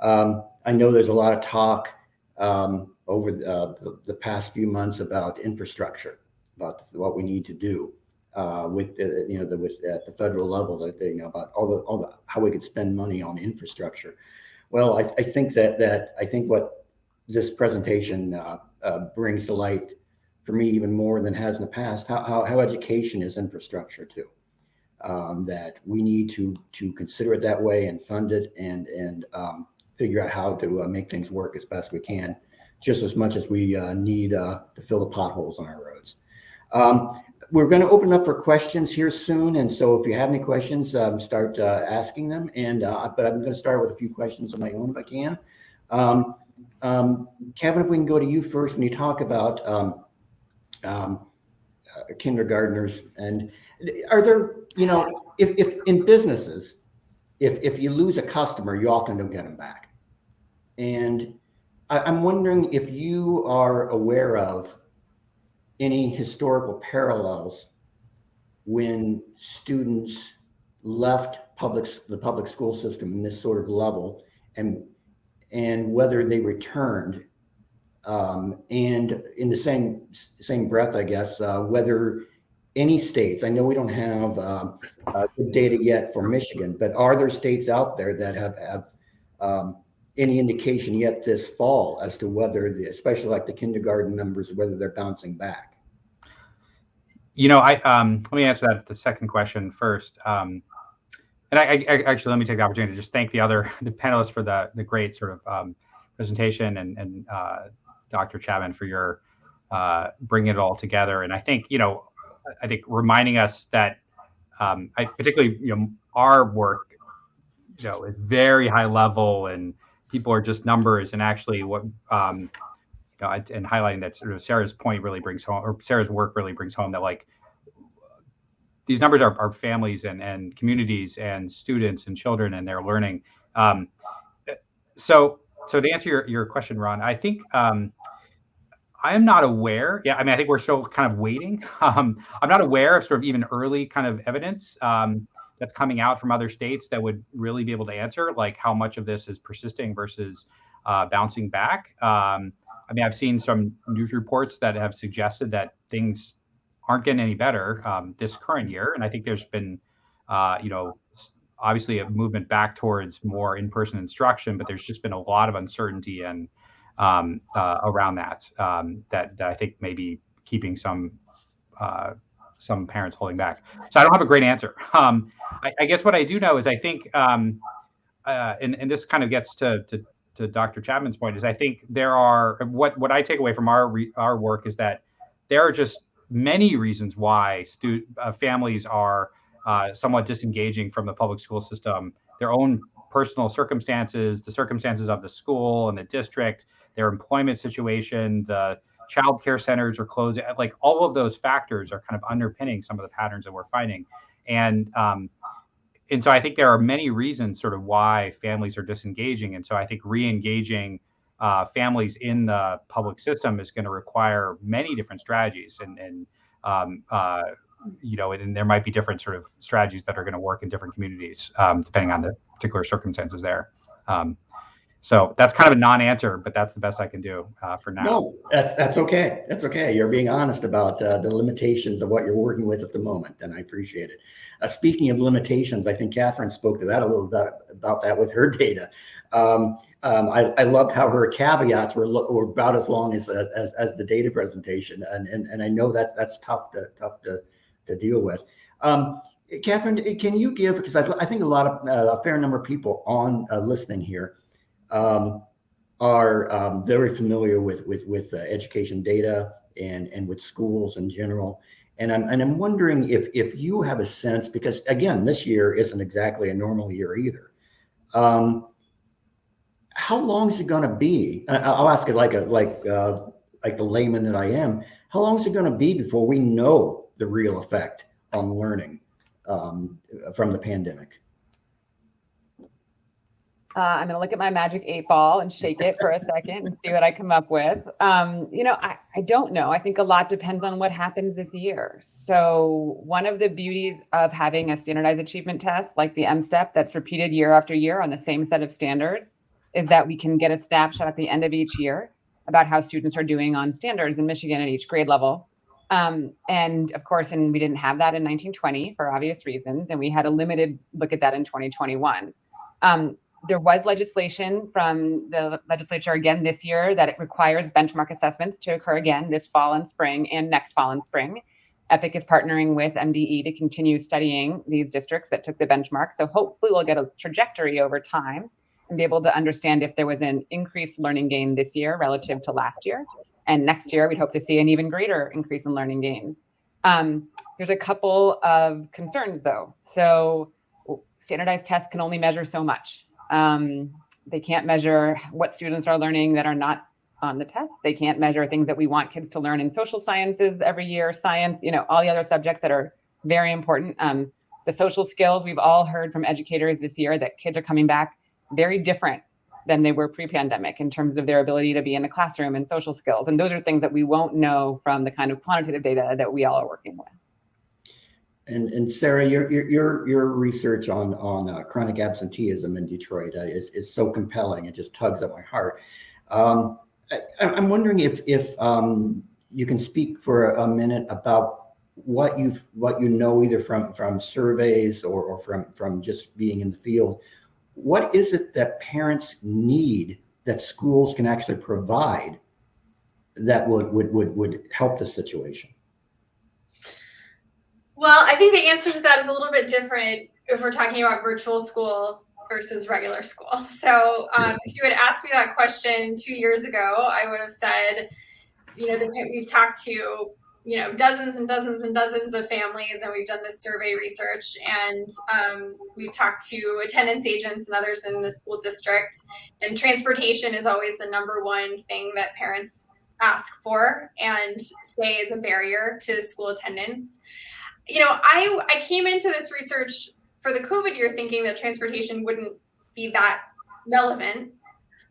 Speaker 1: Um, I know there's a lot of talk um, over the, uh, the, the, past few months about infrastructure, about what we need to do uh, with uh, you know the, with at the federal level that you know about all the all the how we could spend money on infrastructure. Well, I, I think that that I think what this presentation uh, uh, brings to light for me even more than has in the past how how, how education is infrastructure too. Um, that we need to to consider it that way and fund it and and um, figure out how to uh, make things work as best we can, just as much as we uh, need to fill the potholes on our roads. Um, we're going to open up for questions here soon. And so if you have any questions, um, start uh, asking them. And uh, but I'm going to start with a few questions of my own if I can. Um, um, Kevin, if we can go to you first when you talk about um, um, uh, kindergartners and are there, you know, if, if in businesses, if, if you lose a customer, you often don't get them back. And I, I'm wondering if you are aware of any historical parallels when students left public the public school system in this sort of level and and whether they returned um, and in the same same breath i guess uh, whether any states i know we don't have um, uh, data yet for michigan but are there states out there that have have um, any indication yet this fall as to whether the especially like the kindergarten numbers whether they're bouncing back
Speaker 2: you know, I um, let me answer that the second question first. Um, and I, I, actually let me take the opportunity to just thank the other [LAUGHS] the panelists for the the great sort of um, presentation and and uh, Dr. Chapman for your uh, bringing it all together. And I think you know, I think reminding us that um, I particularly you know our work you know is very high level and people are just numbers and actually what um, know, and highlighting that sort of Sarah's point really brings home, or Sarah's work really brings home that like these numbers are, are families and, and communities and students and children and their learning. Um, so, so to answer your, your question, Ron, I think um, I am not aware. Yeah, I mean, I think we're still kind of waiting. [LAUGHS] Um, I'm not aware of sort of even early kind of evidence um, that's coming out from other states that would really be able to answer like how much of this is persisting versus uh, bouncing back. Um, I mean, I've seen some news reports that have suggested that things aren't getting any better um, this current year, and I think there's been, uh, you know, obviously a movement back towards more in-person instruction, but there's just been a lot of uncertainty and um, uh, around that, um, that that I think maybe keeping some uh, some parents holding back. So I don't have a great answer. Um, I, I, guess what I do know is I think, um, uh, and and this kind of gets to to to Dr. Chapman's point is I think there are what what I take away from our re, our work is that there are just many reasons why stu- uh, families are uh, somewhat disengaging from the public school system. Their own personal circumstances, the circumstances of the school and the district, their employment situation, the child care centers are closing. Like all of those factors are kind of underpinning some of the patterns that we're finding. And um, and so I think there are many reasons sort of why families are disengaging. And so I think re-engaging uh, families in the public system is going to require many different strategies and, and um, uh, you know, and, and, there might be different sort of strategies that are going to work in different communities, um, depending on the particular circumstances there. Um, so that's kind of a non-answer, but that's the best I can do uh, for now.
Speaker 1: No, that's that's okay. That's okay. You're being honest about uh, the limitations of what you're working with at the moment, and I appreciate it. Uh, speaking of limitations, I think Catherine spoke to that a little bit about that with her [LAUGHS] data. Um, um, I, I loved how her caveats were, were about as long as, as as the data presentation, and and, and I know that's that's tough to tough to to deal with. Um, Catherine, can you give because I, I think a lot of uh, a fair number of people on uh, listening here um, are um, very familiar with with with uh, education data and and with schools in general. And I'm and I'm wondering if if you have a sense because again, this year isn't exactly a normal year either. Um, how long is it going to be? I'll ask it like a like uh, like the layman that I am. How long is it going to be before we know the real effect on learning um, from the pandemic?
Speaker 3: Uh, I'm going to look at my magic eight ball and shake it for a second and see what I come up with. Um, you know, I, I don't know. I think a lot depends on what happens this year. So, one of the beauties of having a standardized achievement test like the MSTEP that's repeated year after year on the same set of standards is that we can get a snapshot at the end of each year about how students are doing on standards in Michigan at each grade level. Um, and of course, and we didn't have that in 1920 for obvious reasons, and we had a limited look at that in 2021. Um, there was legislation from the legislature again this year that it requires benchmark assessments to occur again this fall and spring and next fall and spring. EPIC is partnering with MDE to continue studying these districts that took the benchmark. So hopefully we'll get a trajectory over time and be able to understand if there was an increased learning gain this year relative to last year. And next year, we'd hope to see an even greater increase in learning gain. Um, there's a couple of concerns though. So standardized tests can only measure so much. Um, they can't measure what students are learning that are not on the test. They can't measure things that we want kids to learn in social sciences every year, science, you know, all the other subjects that are very important. Um, the social skills, we've all heard from educators this year that kids are coming back very different than they were pre-pandemic in terms of their ability to be in the classroom and social skills. And those are things that we won't know from the kind of quantitative data that we all are working with.
Speaker 1: And, and Sarah, your, your, your research on, on uh, chronic absenteeism in Detroit uh, is, is so compelling. It just tugs at my heart. Um, I, am wondering if, if um, you can speak for a minute about what you've what you know either from from surveys or, or from from just being in the field what is it that parents need that schools can actually provide that would would would would help the situation
Speaker 4: well, I think the answer to that is a little bit different if we're talking about virtual school versus regular school. [LAUGHS] So, um, if you had asked me that question two years ago, I would have said, you know, the, we've talked to, you know, dozens and dozens and dozens of families, and we've done this survey research, and um, we've talked to attendance agents and others in the school district. And transportation is always the number one thing that parents ask for and say is a barrier to school attendance you know, I I came into this research for the COVID year thinking that transportation wouldn't be that relevant.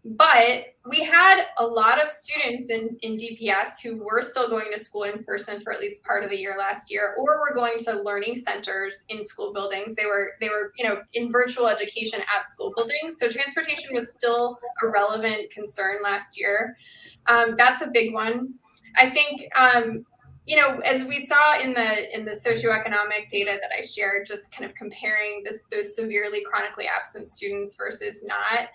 Speaker 4: But we had a lot of students in, in DPS who were still going to school in person for at least part of the year last year, or were going to learning centers in school buildings. They were they were you know in virtual education at school buildings. So transportation was still a relevant concern last year. Um, that's a big one. I think um, you know, as we saw in the in the socioeconomic data that I shared, just kind of comparing this those severely chronically absent students versus not,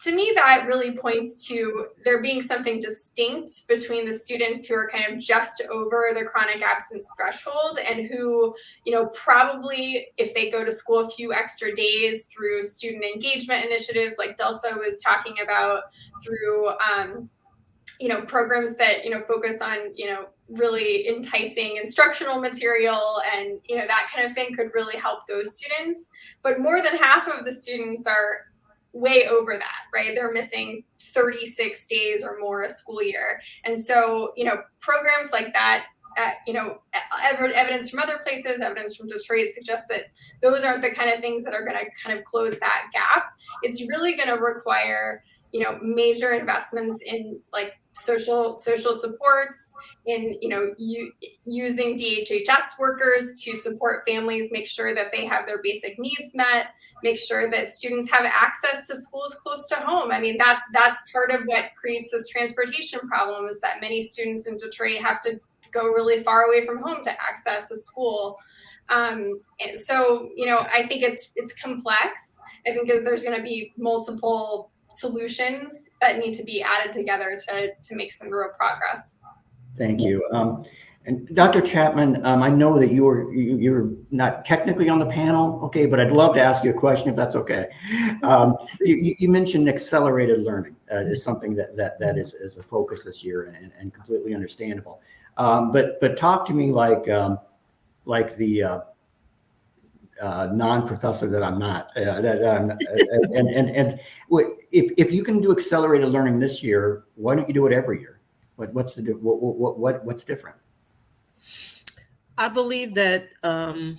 Speaker 4: to me that really points to there being something distinct between the students who are kind of just over the chronic absence threshold and who, you know, probably if they go to school a few extra days through student engagement initiatives like Delsa was talking about, through um, you know programs that you know focus on you know really enticing instructional material and you know that kind of thing could really help those students. But more than half of the students are way over that right? They're missing 36 days or more a school year. And so you know programs like that uh, you know evidence from other places evidence from detroit suggests that those aren't the kind of things that are going to kind of close that gap. It's really going to require you know major investments in like social social supports in you know u- using DHHS workers to support families make sure that they have their basic needs met make sure that students have access to schools close to home. I mean that that's part of what creates this transportation problem is that many students in Detroit have to go really far away from home to access a school. Um, so you know i think it's it's complex. I think there's going to be multiple solutions that need to be added together to to make some real progress.
Speaker 1: Thank you. Um, and Dr. Chapman, um, I know that you were you, you're not technically on the panel, okay, but I'd love to ask you a question if that's okay. Um, you, you mentioned accelerated learning uh, is something that that that is, is a focus this year and, and completely understandable. Um, but but talk to me like um, like the uh, uh, non-professor that I'm not. Uh, that, that I'm, uh, and and and if if you can do accelerated learning this year, why don't you do it every year? What what's the what what, what what's different?
Speaker 5: I believe that um,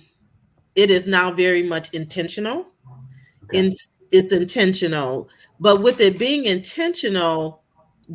Speaker 5: it is now very much intentional.
Speaker 1: Okay.
Speaker 5: It's, it's intentional, but with it being intentional,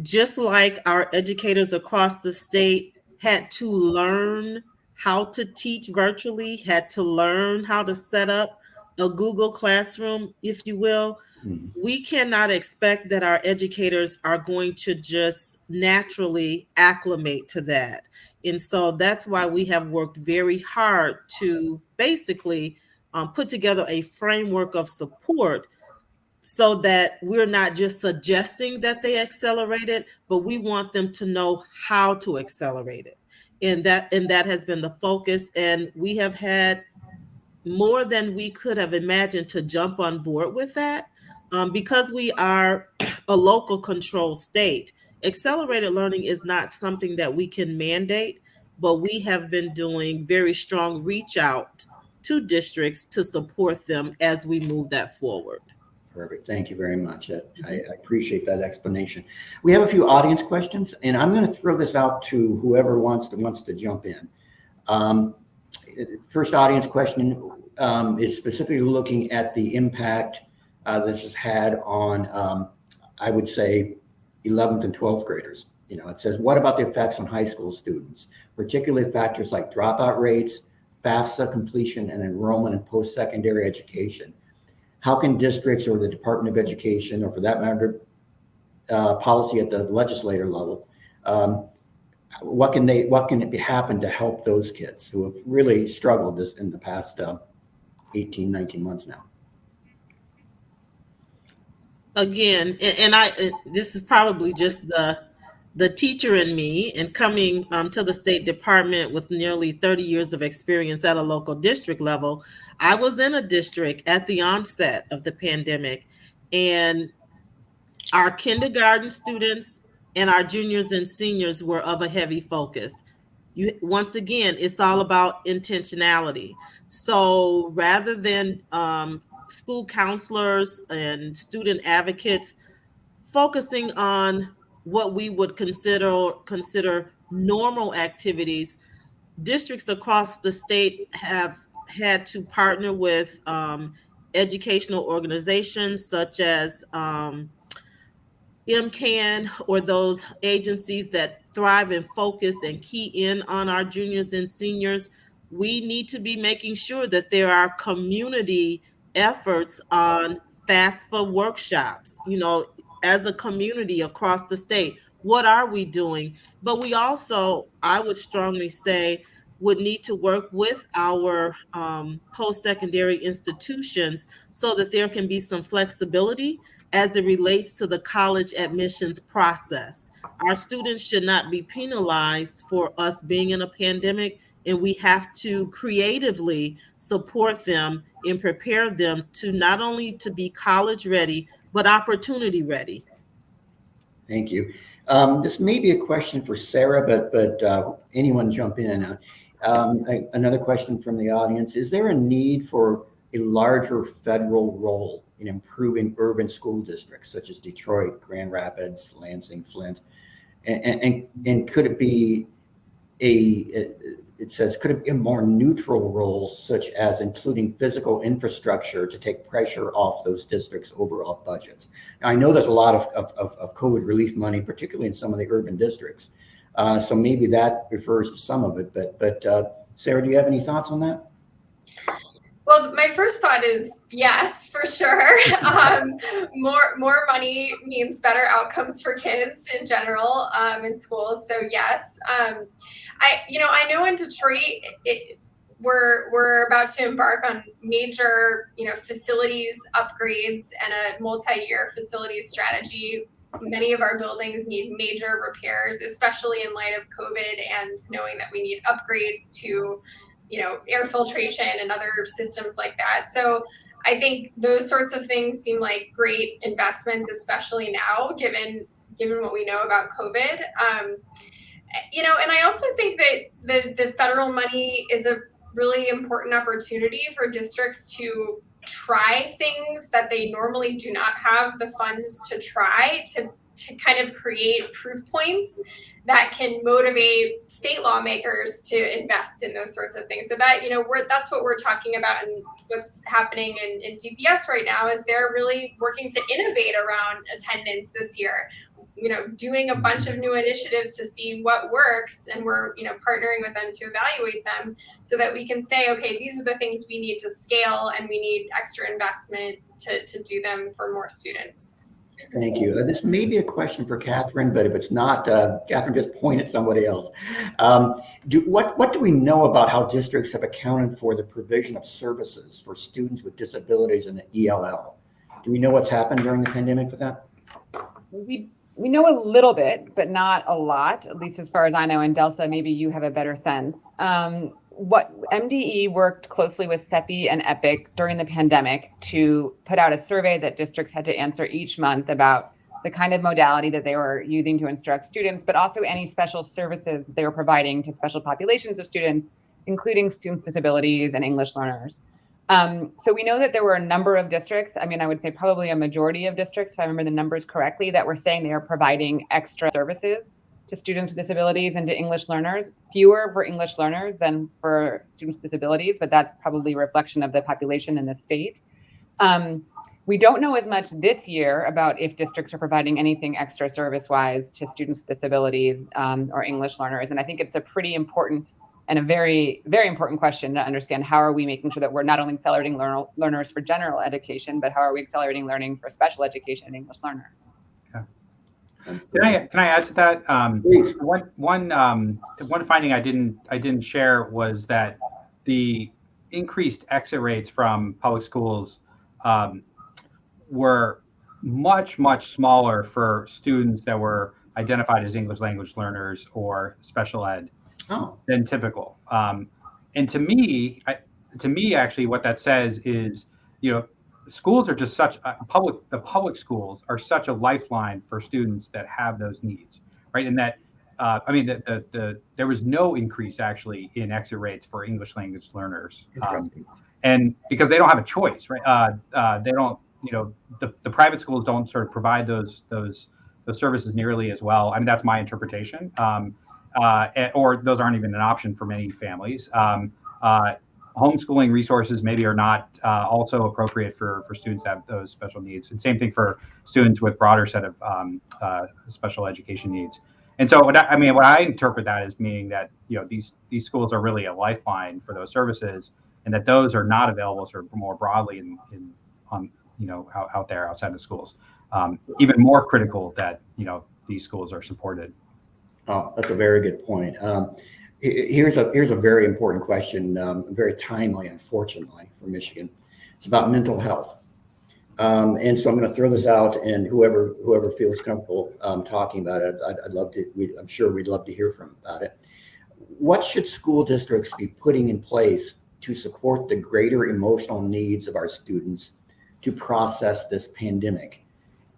Speaker 5: just like our educators across the state had to learn how to teach virtually, had to learn how to set up a Google Classroom, if you will.
Speaker 1: Mhm.
Speaker 5: We cannot expect that our educators are going to just naturally acclimate to that. And so that's why we have worked very hard to basically um, put together a framework of support so that we're not just suggesting that they accelerate it, but we want them to know how to accelerate it. And that and that has been the focus. And we have had more than we could have imagined to jump on board with that. Um, because we are [CLEARS THROAT] a local control state, accelerated learning is not something that we can mandate, but we have been doing very strong reach out to districts to support them as we move that forward.
Speaker 1: Perfect. Thank you very much. I, I appreciate that explanation. We have a few audience questions, and I'm going to throw this out to whoever wants to wants to jump in. Um, first audience question um, is specifically looking at the impact uh, this has had on, um, I would say, 11th and 12th graders. You know, it says, what about the effects on high school students, particularly factors like dropout rates, FAFSA completion, and enrollment in post-secondary education? How can districts or the Department of Education, or for that matter, uh, policy at the legislator level, um, what can they, what can it be happen to help those kids who have really struggled this in the past uh, 18, 19 months now?
Speaker 5: again and, i uh, this is probably just the the teacher in me and coming um, to the state department with nearly 30 years of experience at a local district level i was in a district at the onset of the pandemic. And our kindergarten students and our juniors and seniors were of a heavy focus. You once again it's all about intentionality. So rather than um, school counselors and student advocates focusing on what we would consider consider normal activities districts across the state have had to partner with um, educational organizations such as um, MCAN or those agencies that thrive and focus and key in on our juniors and seniors. We need to be making sure that there are community efforts on FAFSA workshops, you know, as a community across the state. What are we doing? But we also, I would strongly say, would need to work with our um, post secondary institutions so that there can be some flexibility as it relates to the college admissions process. Our students should not be penalized for us being in a pandemic, and we have to creatively support them and prepare them to not only to be college ready, but opportunity ready.
Speaker 1: Thank you. Um, this may be a question for Sarah, but but uh, anyone jump in. Uh, um, a- another question from the audience: Is there a need for a larger federal role in improving urban school districts such as Detroit, Grand Rapids, Lansing, Flint? And and, and, and could it be a it says could it be a more neutral role such as including physical infrastructure to take pressure off those districts overall budgets now, i know there's a lot of, of, of, of covid relief money particularly in some of the urban districts uh, so maybe that refers to some of it but but uh, sarah do you have any thoughts on that
Speaker 4: Well, my first thought is yes, for sure. [LAUGHS] um, more more money means better outcomes for kids in general um, in schools. So yes, um, I you know I know in Detroit it, we're we're about to embark on major you know facilities upgrades and a multi-year facilities strategy. Many of our buildings need major repairs, especially in light of COVID and knowing that we need upgrades to you know air filtration and other systems like that so i think those sorts of things seem like great investments especially now given given what we know about covid um, you know and i also think that the, the federal money is a really important opportunity for districts to try things that they normally do not have the funds to try to to kind of create proof points that can motivate state lawmakers to invest in those sorts of things. So that you know, we're that's what we're talking about, and what's happening in, in DPS right now is they're really working to innovate around attendance this year. You know, doing a bunch of new initiatives to see what works, and we're you know partnering with them to evaluate them, so that we can say, okay, these are the things we need to scale, and we need extra investment to to do them for more students.
Speaker 1: Thank you. Uh, this may be a question for Catherine, but if it's not, uh, Catherine, just point at somebody else. Um, do, what, what do we know about how districts have accounted for the provision of services for students with disabilities in the ELL? Do we know what's happened during the pandemic with that?
Speaker 3: We we know a little bit, but not a lot, at least as far as I know. And Delsa, maybe you have a better sense. Um, what MDE worked closely with CEPI and EPIC during the pandemic to put out a survey that districts had to answer each month about the kind of modality that they were using to instruct students, but also any special services they were providing to special populations of students, including students with disabilities and English learners. Um, so we know that there were a number of districts. I mean, I would say probably a majority of districts, if I remember the numbers correctly, that were saying they are providing extra services to students with disabilities and to English learners. Fewer for English learners than for students with disabilities, but that's probably a reflection of the population in the state. Um, we don't know as much this year about if districts are providing anything extra service-wise to students with disabilities um, or English learners. And I think it's a pretty important and a very, very important question to understand how are we making sure that we're not only accelerating learn learners for general education, but how are we accelerating learning for special education and English learners?
Speaker 2: Can I can I add to that? Um,
Speaker 1: Please.
Speaker 2: One one um, one finding I didn't I didn't share was that the increased exit rates from public schools um, were much much smaller for students that were identified as English language learners or special ed
Speaker 1: Oh,
Speaker 2: than typical. Um, and to me, I, to me, actually, what that says is, you know, schools are just such uh, public. The public schools are such a lifeline for students that have those needs, right? And that, uh, I mean, the, the, the there was no increase actually in exit rates for English language learners, um, and because they don't have a choice, right? Uh, uh, they don't, you know, the, the private schools don't sort of provide those those those services nearly as well. I mean, that's my interpretation. Um, or those aren't even an option for many families. Um, uh, homeschooling resources maybe are not uh, also appropriate for, for students that have those special needs. And same thing for students with broader set of um, uh, special education needs. And so, I, I mean, what I interpret that as meaning that you know these these schools are really a lifeline for those services, and that those are not available sort of more broadly in, in on you know out, out there outside the schools. Um, even more critical that you know these schools are supported.
Speaker 1: Oh, that's a very good point. Um, here's a here's a very important question, um, very timely, unfortunately, for Michigan. It's about mental health, um, and so I'm going to throw this out, and whoever whoever feels comfortable um, talking about it, I'd, I'd love to. We, I'm sure we'd love to hear from about it. What should school districts be putting in place to support the greater emotional needs of our students to process this pandemic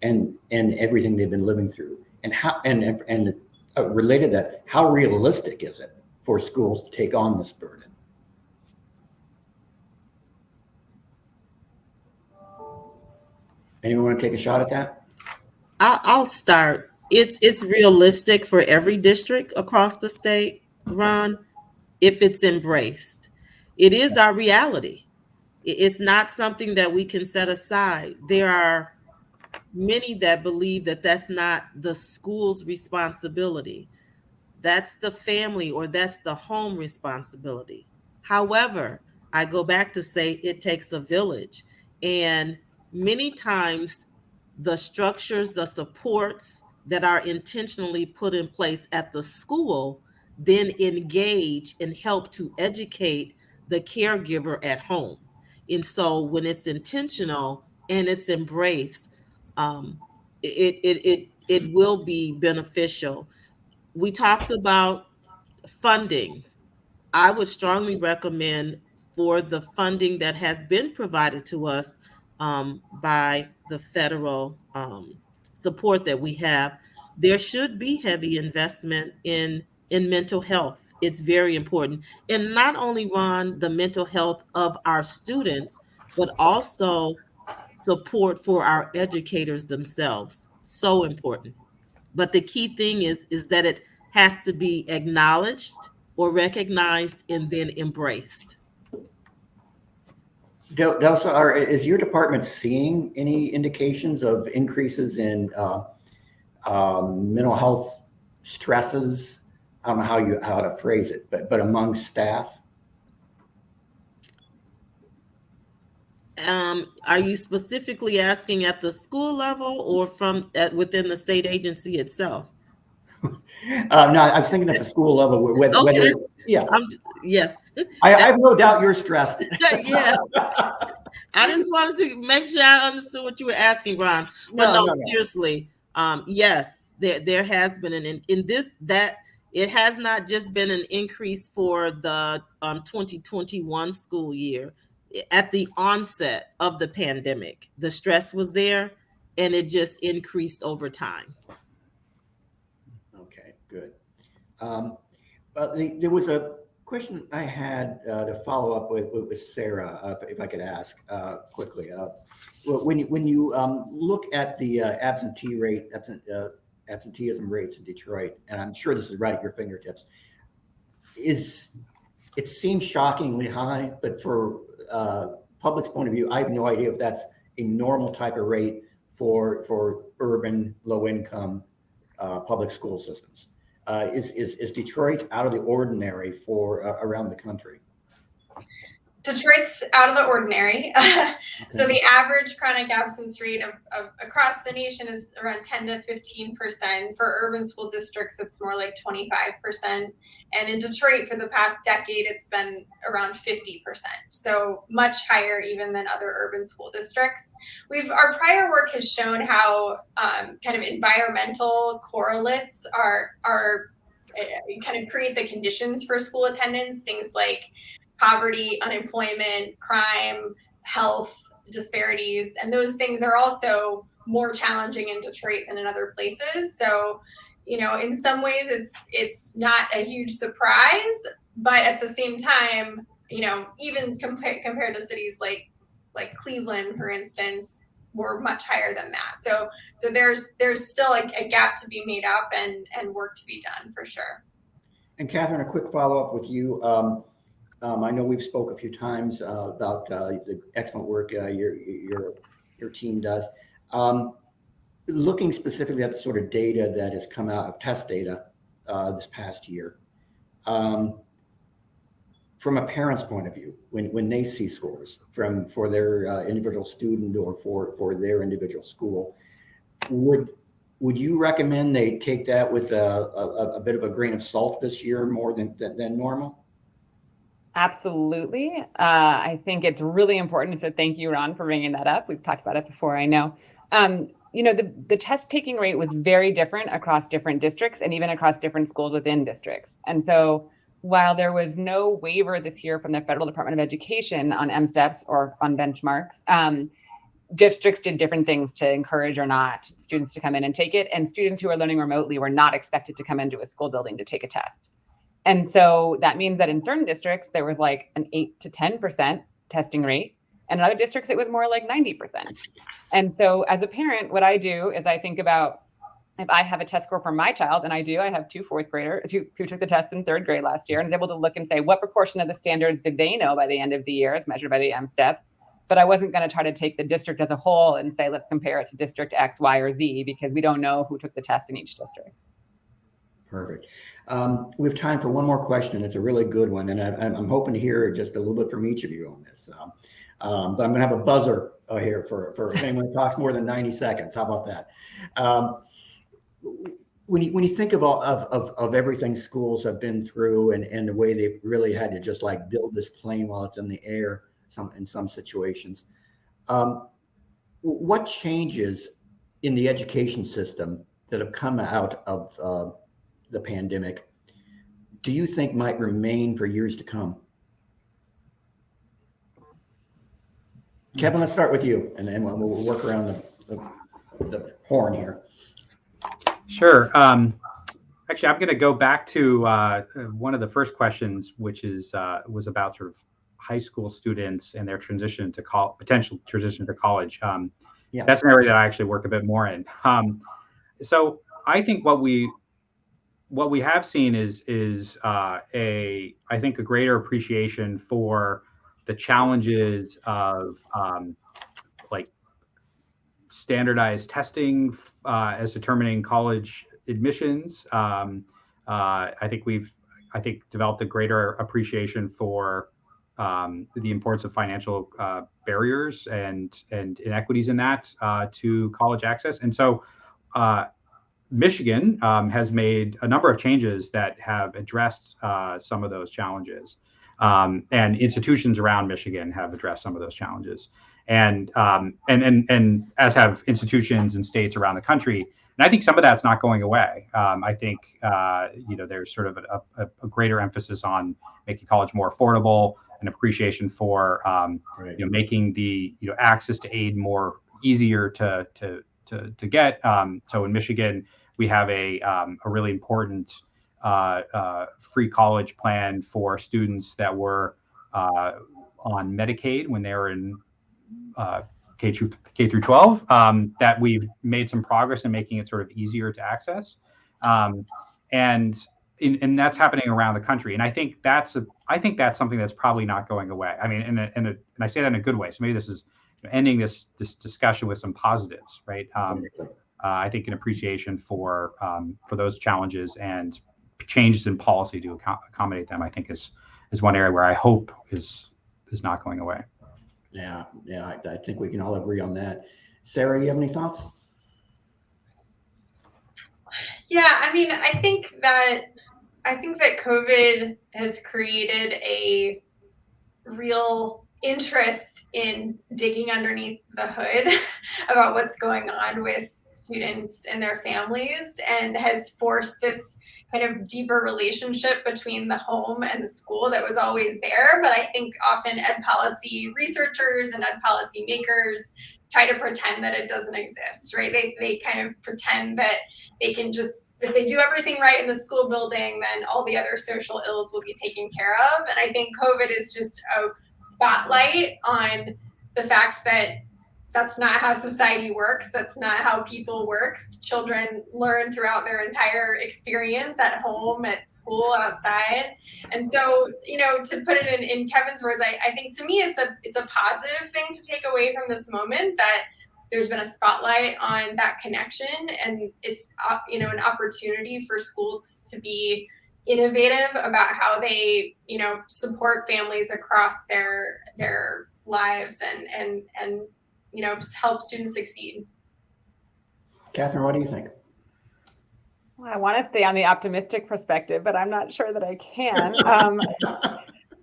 Speaker 1: and and everything they've been living through? And how, and, and- and uh, related that, how realistic is it for schools to take on this burden? Anyone want to take a shot at that?
Speaker 5: I'll, I'll start. It's it's realistic for every district across the state, Ron, if it's embraced. It is our reality. It's not something that we can set aside. There are many that believe that that's not the school's responsibility. That's the family or that's the home responsibility. However, I go back to say it takes a village. And many times the structures, the supports that are intentionally put in place at the school then engage and help to educate the caregiver at home. And so when it's intentional and it's embraced, um, it, it, it, it will be beneficial. We talked about funding. I would strongly recommend for the funding that has been provided to us um, by the federal um, support that we have, there should be heavy investment in in mental health. It's very important, and not only Ron the mental health of our students, but also support for our educators themselves. So important. But the key thing is is that it has to be acknowledged or recognized and then embraced.
Speaker 1: Del- Delsa, are, is your department seeing any indications of increases in uh, um, mental health stresses? I don't know how you, how to phrase it, but, but among staff?
Speaker 5: Um, are you specifically asking at the school level or from at, within the state agency itself?
Speaker 1: Uh, [LAUGHS] no, I was thinking at the school level, whether,
Speaker 5: Okay.
Speaker 1: whether, yeah,
Speaker 5: I'm, yeah, [LAUGHS]
Speaker 1: I, I have no doubt you're stressed. [LAUGHS]
Speaker 5: yeah. I just wanted to make sure I understood what you were asking, Ron. But
Speaker 1: No,
Speaker 5: no,
Speaker 1: no, no.
Speaker 5: seriously, um, yes, there there has been an in, in this that it has not just been an increase for the um, 2021 school year. At the onset of the pandemic, the stress was there, and it just increased over time.
Speaker 1: Okay, good. Um, But the, there was a question I had uh, to follow up with, with Sarah, uh, if- I could ask uh, quickly. Uh, When you, when you um, look at the uh, absentee rate, absent, uh, absenteeism rates in Detroit, and I'm sure this is right at your fingertips, is, it seems shockingly high, but for uh, public's point of view, I have no idea if that's a normal type of rate for, for urban, low-income uh, public school systems. Uh, is, is, is Detroit out of the ordinary for uh, around the country?
Speaker 4: Detroit's out of the ordinary. [LAUGHS] so the average chronic absence rate of, of across the nation is around 10 to 15 percent. For urban school districts, it's more like 25 percent. And in Detroit, for the past decade, it's been around 50 percent. So much higher even than other urban school districts. We've our prior work has shown how um, kind of environmental correlates are are uh, kind of create the conditions for school attendance. Things like poverty, unemployment, crime, health disparities, and those things are also more challenging in Detroit than in other places. So, you know, in some ways it's it's not a huge surprise, but at the same time, you know, even compared compared to cities like like Cleveland, for instance, we're much higher than that. So so there's there's still a, a gap to be made up and and work to be done for sure.
Speaker 1: And Catherine, a quick follow-up with you. Um, um, I know we've spoke a few times uh, about uh, the excellent work uh, your, your, your team does. Um, looking specifically at the sort of data that has come out of test data uh, this past year, um, from a parent's point of view, when, when they see scores from for their uh, individual student or for, for their individual school, would would you recommend they take that with a, a, a bit of a grain of salt this year more than, than, than normal?
Speaker 3: Absolutely. Uh, I think it's really important. So thank you, Ron, for bringing that up. We've talked about it before, I know. Um, you know, the, the test taking rate was very different across different districts and even across different schools within districts. And so while there was no waiver this year from the Federal Department of Education on MSTEPs or on benchmarks, um, districts did different things to encourage or not students to come in and take it. And students who are learning remotely were not expected to come into a school building to take a test. And so that means that in certain districts, there was like an 8 to 10% testing rate. And in other districts, it was more like 90%. And so as a parent, what I do is I think about if I have a test score for my child, and I do, I have two fourth graders who, who took the test in third grade last year and is able to look and say, what proportion of the standards did they know by the end of the year as measured by the M-STEP? But I wasn't going to try to take the district as a whole and say, let's compare it to district X, Y, or Z, because we don't know who took the test in each district.
Speaker 1: Perfect. Um, we have time for one more question. It's a really good one, and I, am hoping to hear just a little bit from each of you on this. Um, um, but I'm going to have a buzzer uh, here for, for anyone who [LAUGHS] talks more than 90 seconds. How about that? Um, when you when you think of all of, of, of everything schools have been through and, and the way they've really had to just like build this plane while it's in the air some in some situations um, what changes in the education system that have come out of uh, the pandemic do you think might remain for years to come kevin let's start with you and then we'll, we'll work around the, the, the horn here
Speaker 2: Sure. Um, actually, I'm going to go back to uh, one of the first questions, which is uh, was about sort of high school students and their transition to col- potential transition to college. Um, yeah. That's an area that I actually work a bit more in. Um, so I think what we what we have seen is is uh, a I think a greater appreciation for the challenges of um, standardized testing uh, as determining college admissions. Um, uh, I think we've, I think, developed a greater appreciation for um, the importance of financial uh, barriers and and inequities in that uh, to college access. And so, uh, Michigan um, has made a number of changes that have addressed uh, some of those challenges. Um, and institutions around Michigan have addressed some of those challenges and um, and and and as have institutions and states around the country. And I think some of that's not going away. Um, I think uh, you know there's sort of a, a, a, greater emphasis on making college more affordable, an appreciation for um, right. you know making the you know access to aid more easier to to to, to get. Um, so in Michigan, we have a um, a really important uh, uh, free college plan for students that were uh, on Medicaid when they were in uh, K through K through 12 um, that we've made some progress in making it sort of easier to access, um, and in, and that's happening around the country. And I think that's a, I think that's something that's probably not going away. I mean, in a, in a, and I say that in a good way. So maybe this is ending this this discussion with some positives, right? Um, uh, I think an appreciation for um, for those challenges and changes in policy to accommodate them. I think is is one area where I hope is is not going away.
Speaker 1: Yeah, yeah, I, I think we can all agree on that. Sarah, you have any thoughts?
Speaker 4: Yeah, I mean, I think that I think that COVID has created a real interest in digging underneath the hood [LAUGHS] about what's going on with students and their families and has forced this kind of deeper relationship between the home and the school that was always there. But I think often ed policy researchers and ed policy makers try to pretend that it doesn't exist, right? They, they kind of pretend that they can just, if they do everything right in the school building, then all the other social ills will be taken care of. And I think COVID is just a spotlight on the fact that that's not how society works. That's not how people work. Children learn throughout their entire experience at home, at school, outside. And so, you know, to put it in, in Kevin's words, I, I think to me it's a it's a positive thing to take away from this moment that there's been a spotlight on that connection and it's uh, you know an opportunity for schools to be innovative about how they you know support families across their their lives and and and you know, help students succeed.
Speaker 1: Catherine, what do you think?
Speaker 3: Well, I want to stay on the optimistic perspective, but I'm not sure that I can. [LAUGHS] Um, [LAUGHS]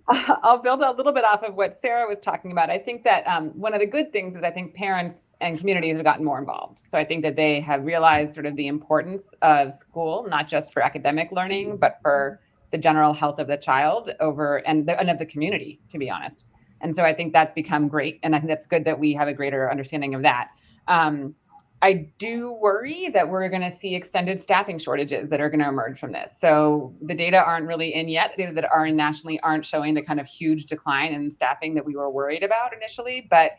Speaker 3: I'll build a little bit off of what Sarah was talking about. I think that um, one of the good things is I think parents and communities have gotten more involved. So I think that they have realized sort of the importance of school, not just for academic learning, but for the general health of the child over and, the, and of the community, to be honest. And so I think that's become great. And I think that's good that we have a greater understanding of that. Um, I do worry that we're going to see extended staffing shortages that are going to emerge from this. So the data aren't really in yet. The data that are in nationally aren't showing the kind of huge decline in staffing that we were worried about initially. But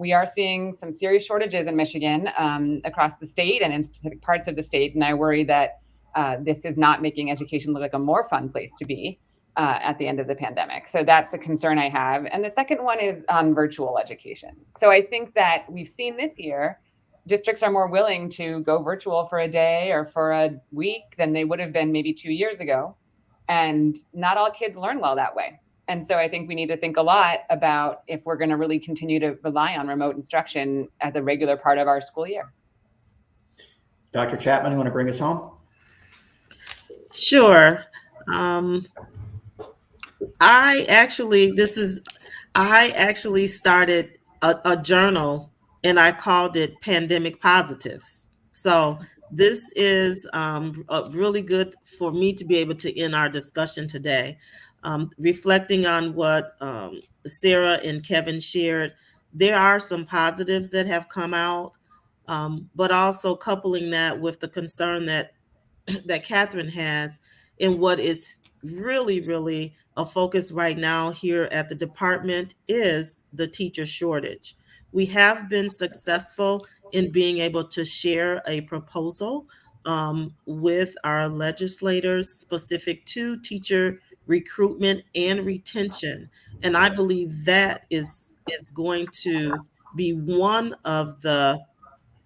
Speaker 3: we are seeing some serious shortages in Michigan um, across the state and in specific parts of the state. And I worry that uh, this is not making education look like a more fun place to be uh, at the end of the pandemic. So that's a concern I have. And the second one is on virtual education. So I think that we've seen this year districts are more willing to go virtual for a day or for a week than they would have been maybe two years ago. And not all kids learn well that way. And so I think we need to think a lot about if we're going to really continue to rely on remote instruction as a regular part of our school year.
Speaker 1: Dr. Chapman, you want to bring us home?
Speaker 5: Sure. Um, I actually, this is, I actually started a, a journal and I called it Pandemic Positives. So this is um, really good for me to be able to end our discussion today. Um, reflecting on what um, Sarah and Kevin shared, there are some positives that have come out, um, but also coupling that with the concern that [CLEARS THROAT] that Catherine has in what is really, really a focus right now here at the department is the teacher shortage. We have been successful in being able to share a proposal um, with our legislators specific to teacher recruitment and retention. And I believe that is, is going to be one of the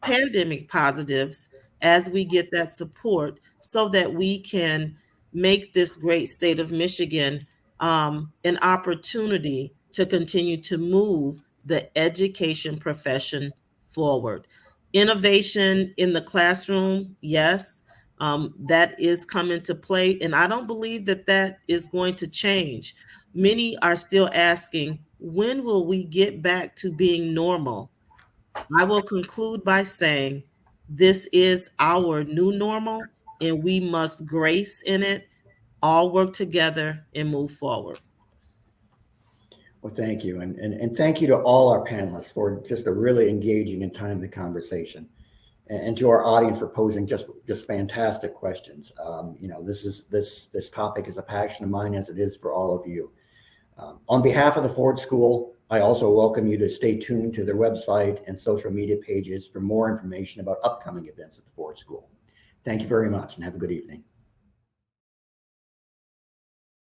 Speaker 5: pandemic positives as we get that support so that we can make this great state of Michigan um, an opportunity to continue to move the education profession forward. Innovation in the classroom, yes, um, that is coming to play. And I don't believe that that is going to change. Many are still asking, when will we get back to being normal? I will conclude by saying this is our new normal and we must grace in it, all work together and move forward.
Speaker 1: Well, thank you. And, and, and thank you to all our panelists for just a really engaging and timely conversation. And, and to our audience for posing just, just fantastic questions. Um, you know, this is this this topic is a passion of mine as it is for all of you. Um, on behalf of the Ford School, I also welcome you to stay tuned to their website and social media pages for more information about upcoming events at the Ford School. Thank you very much and have a good evening.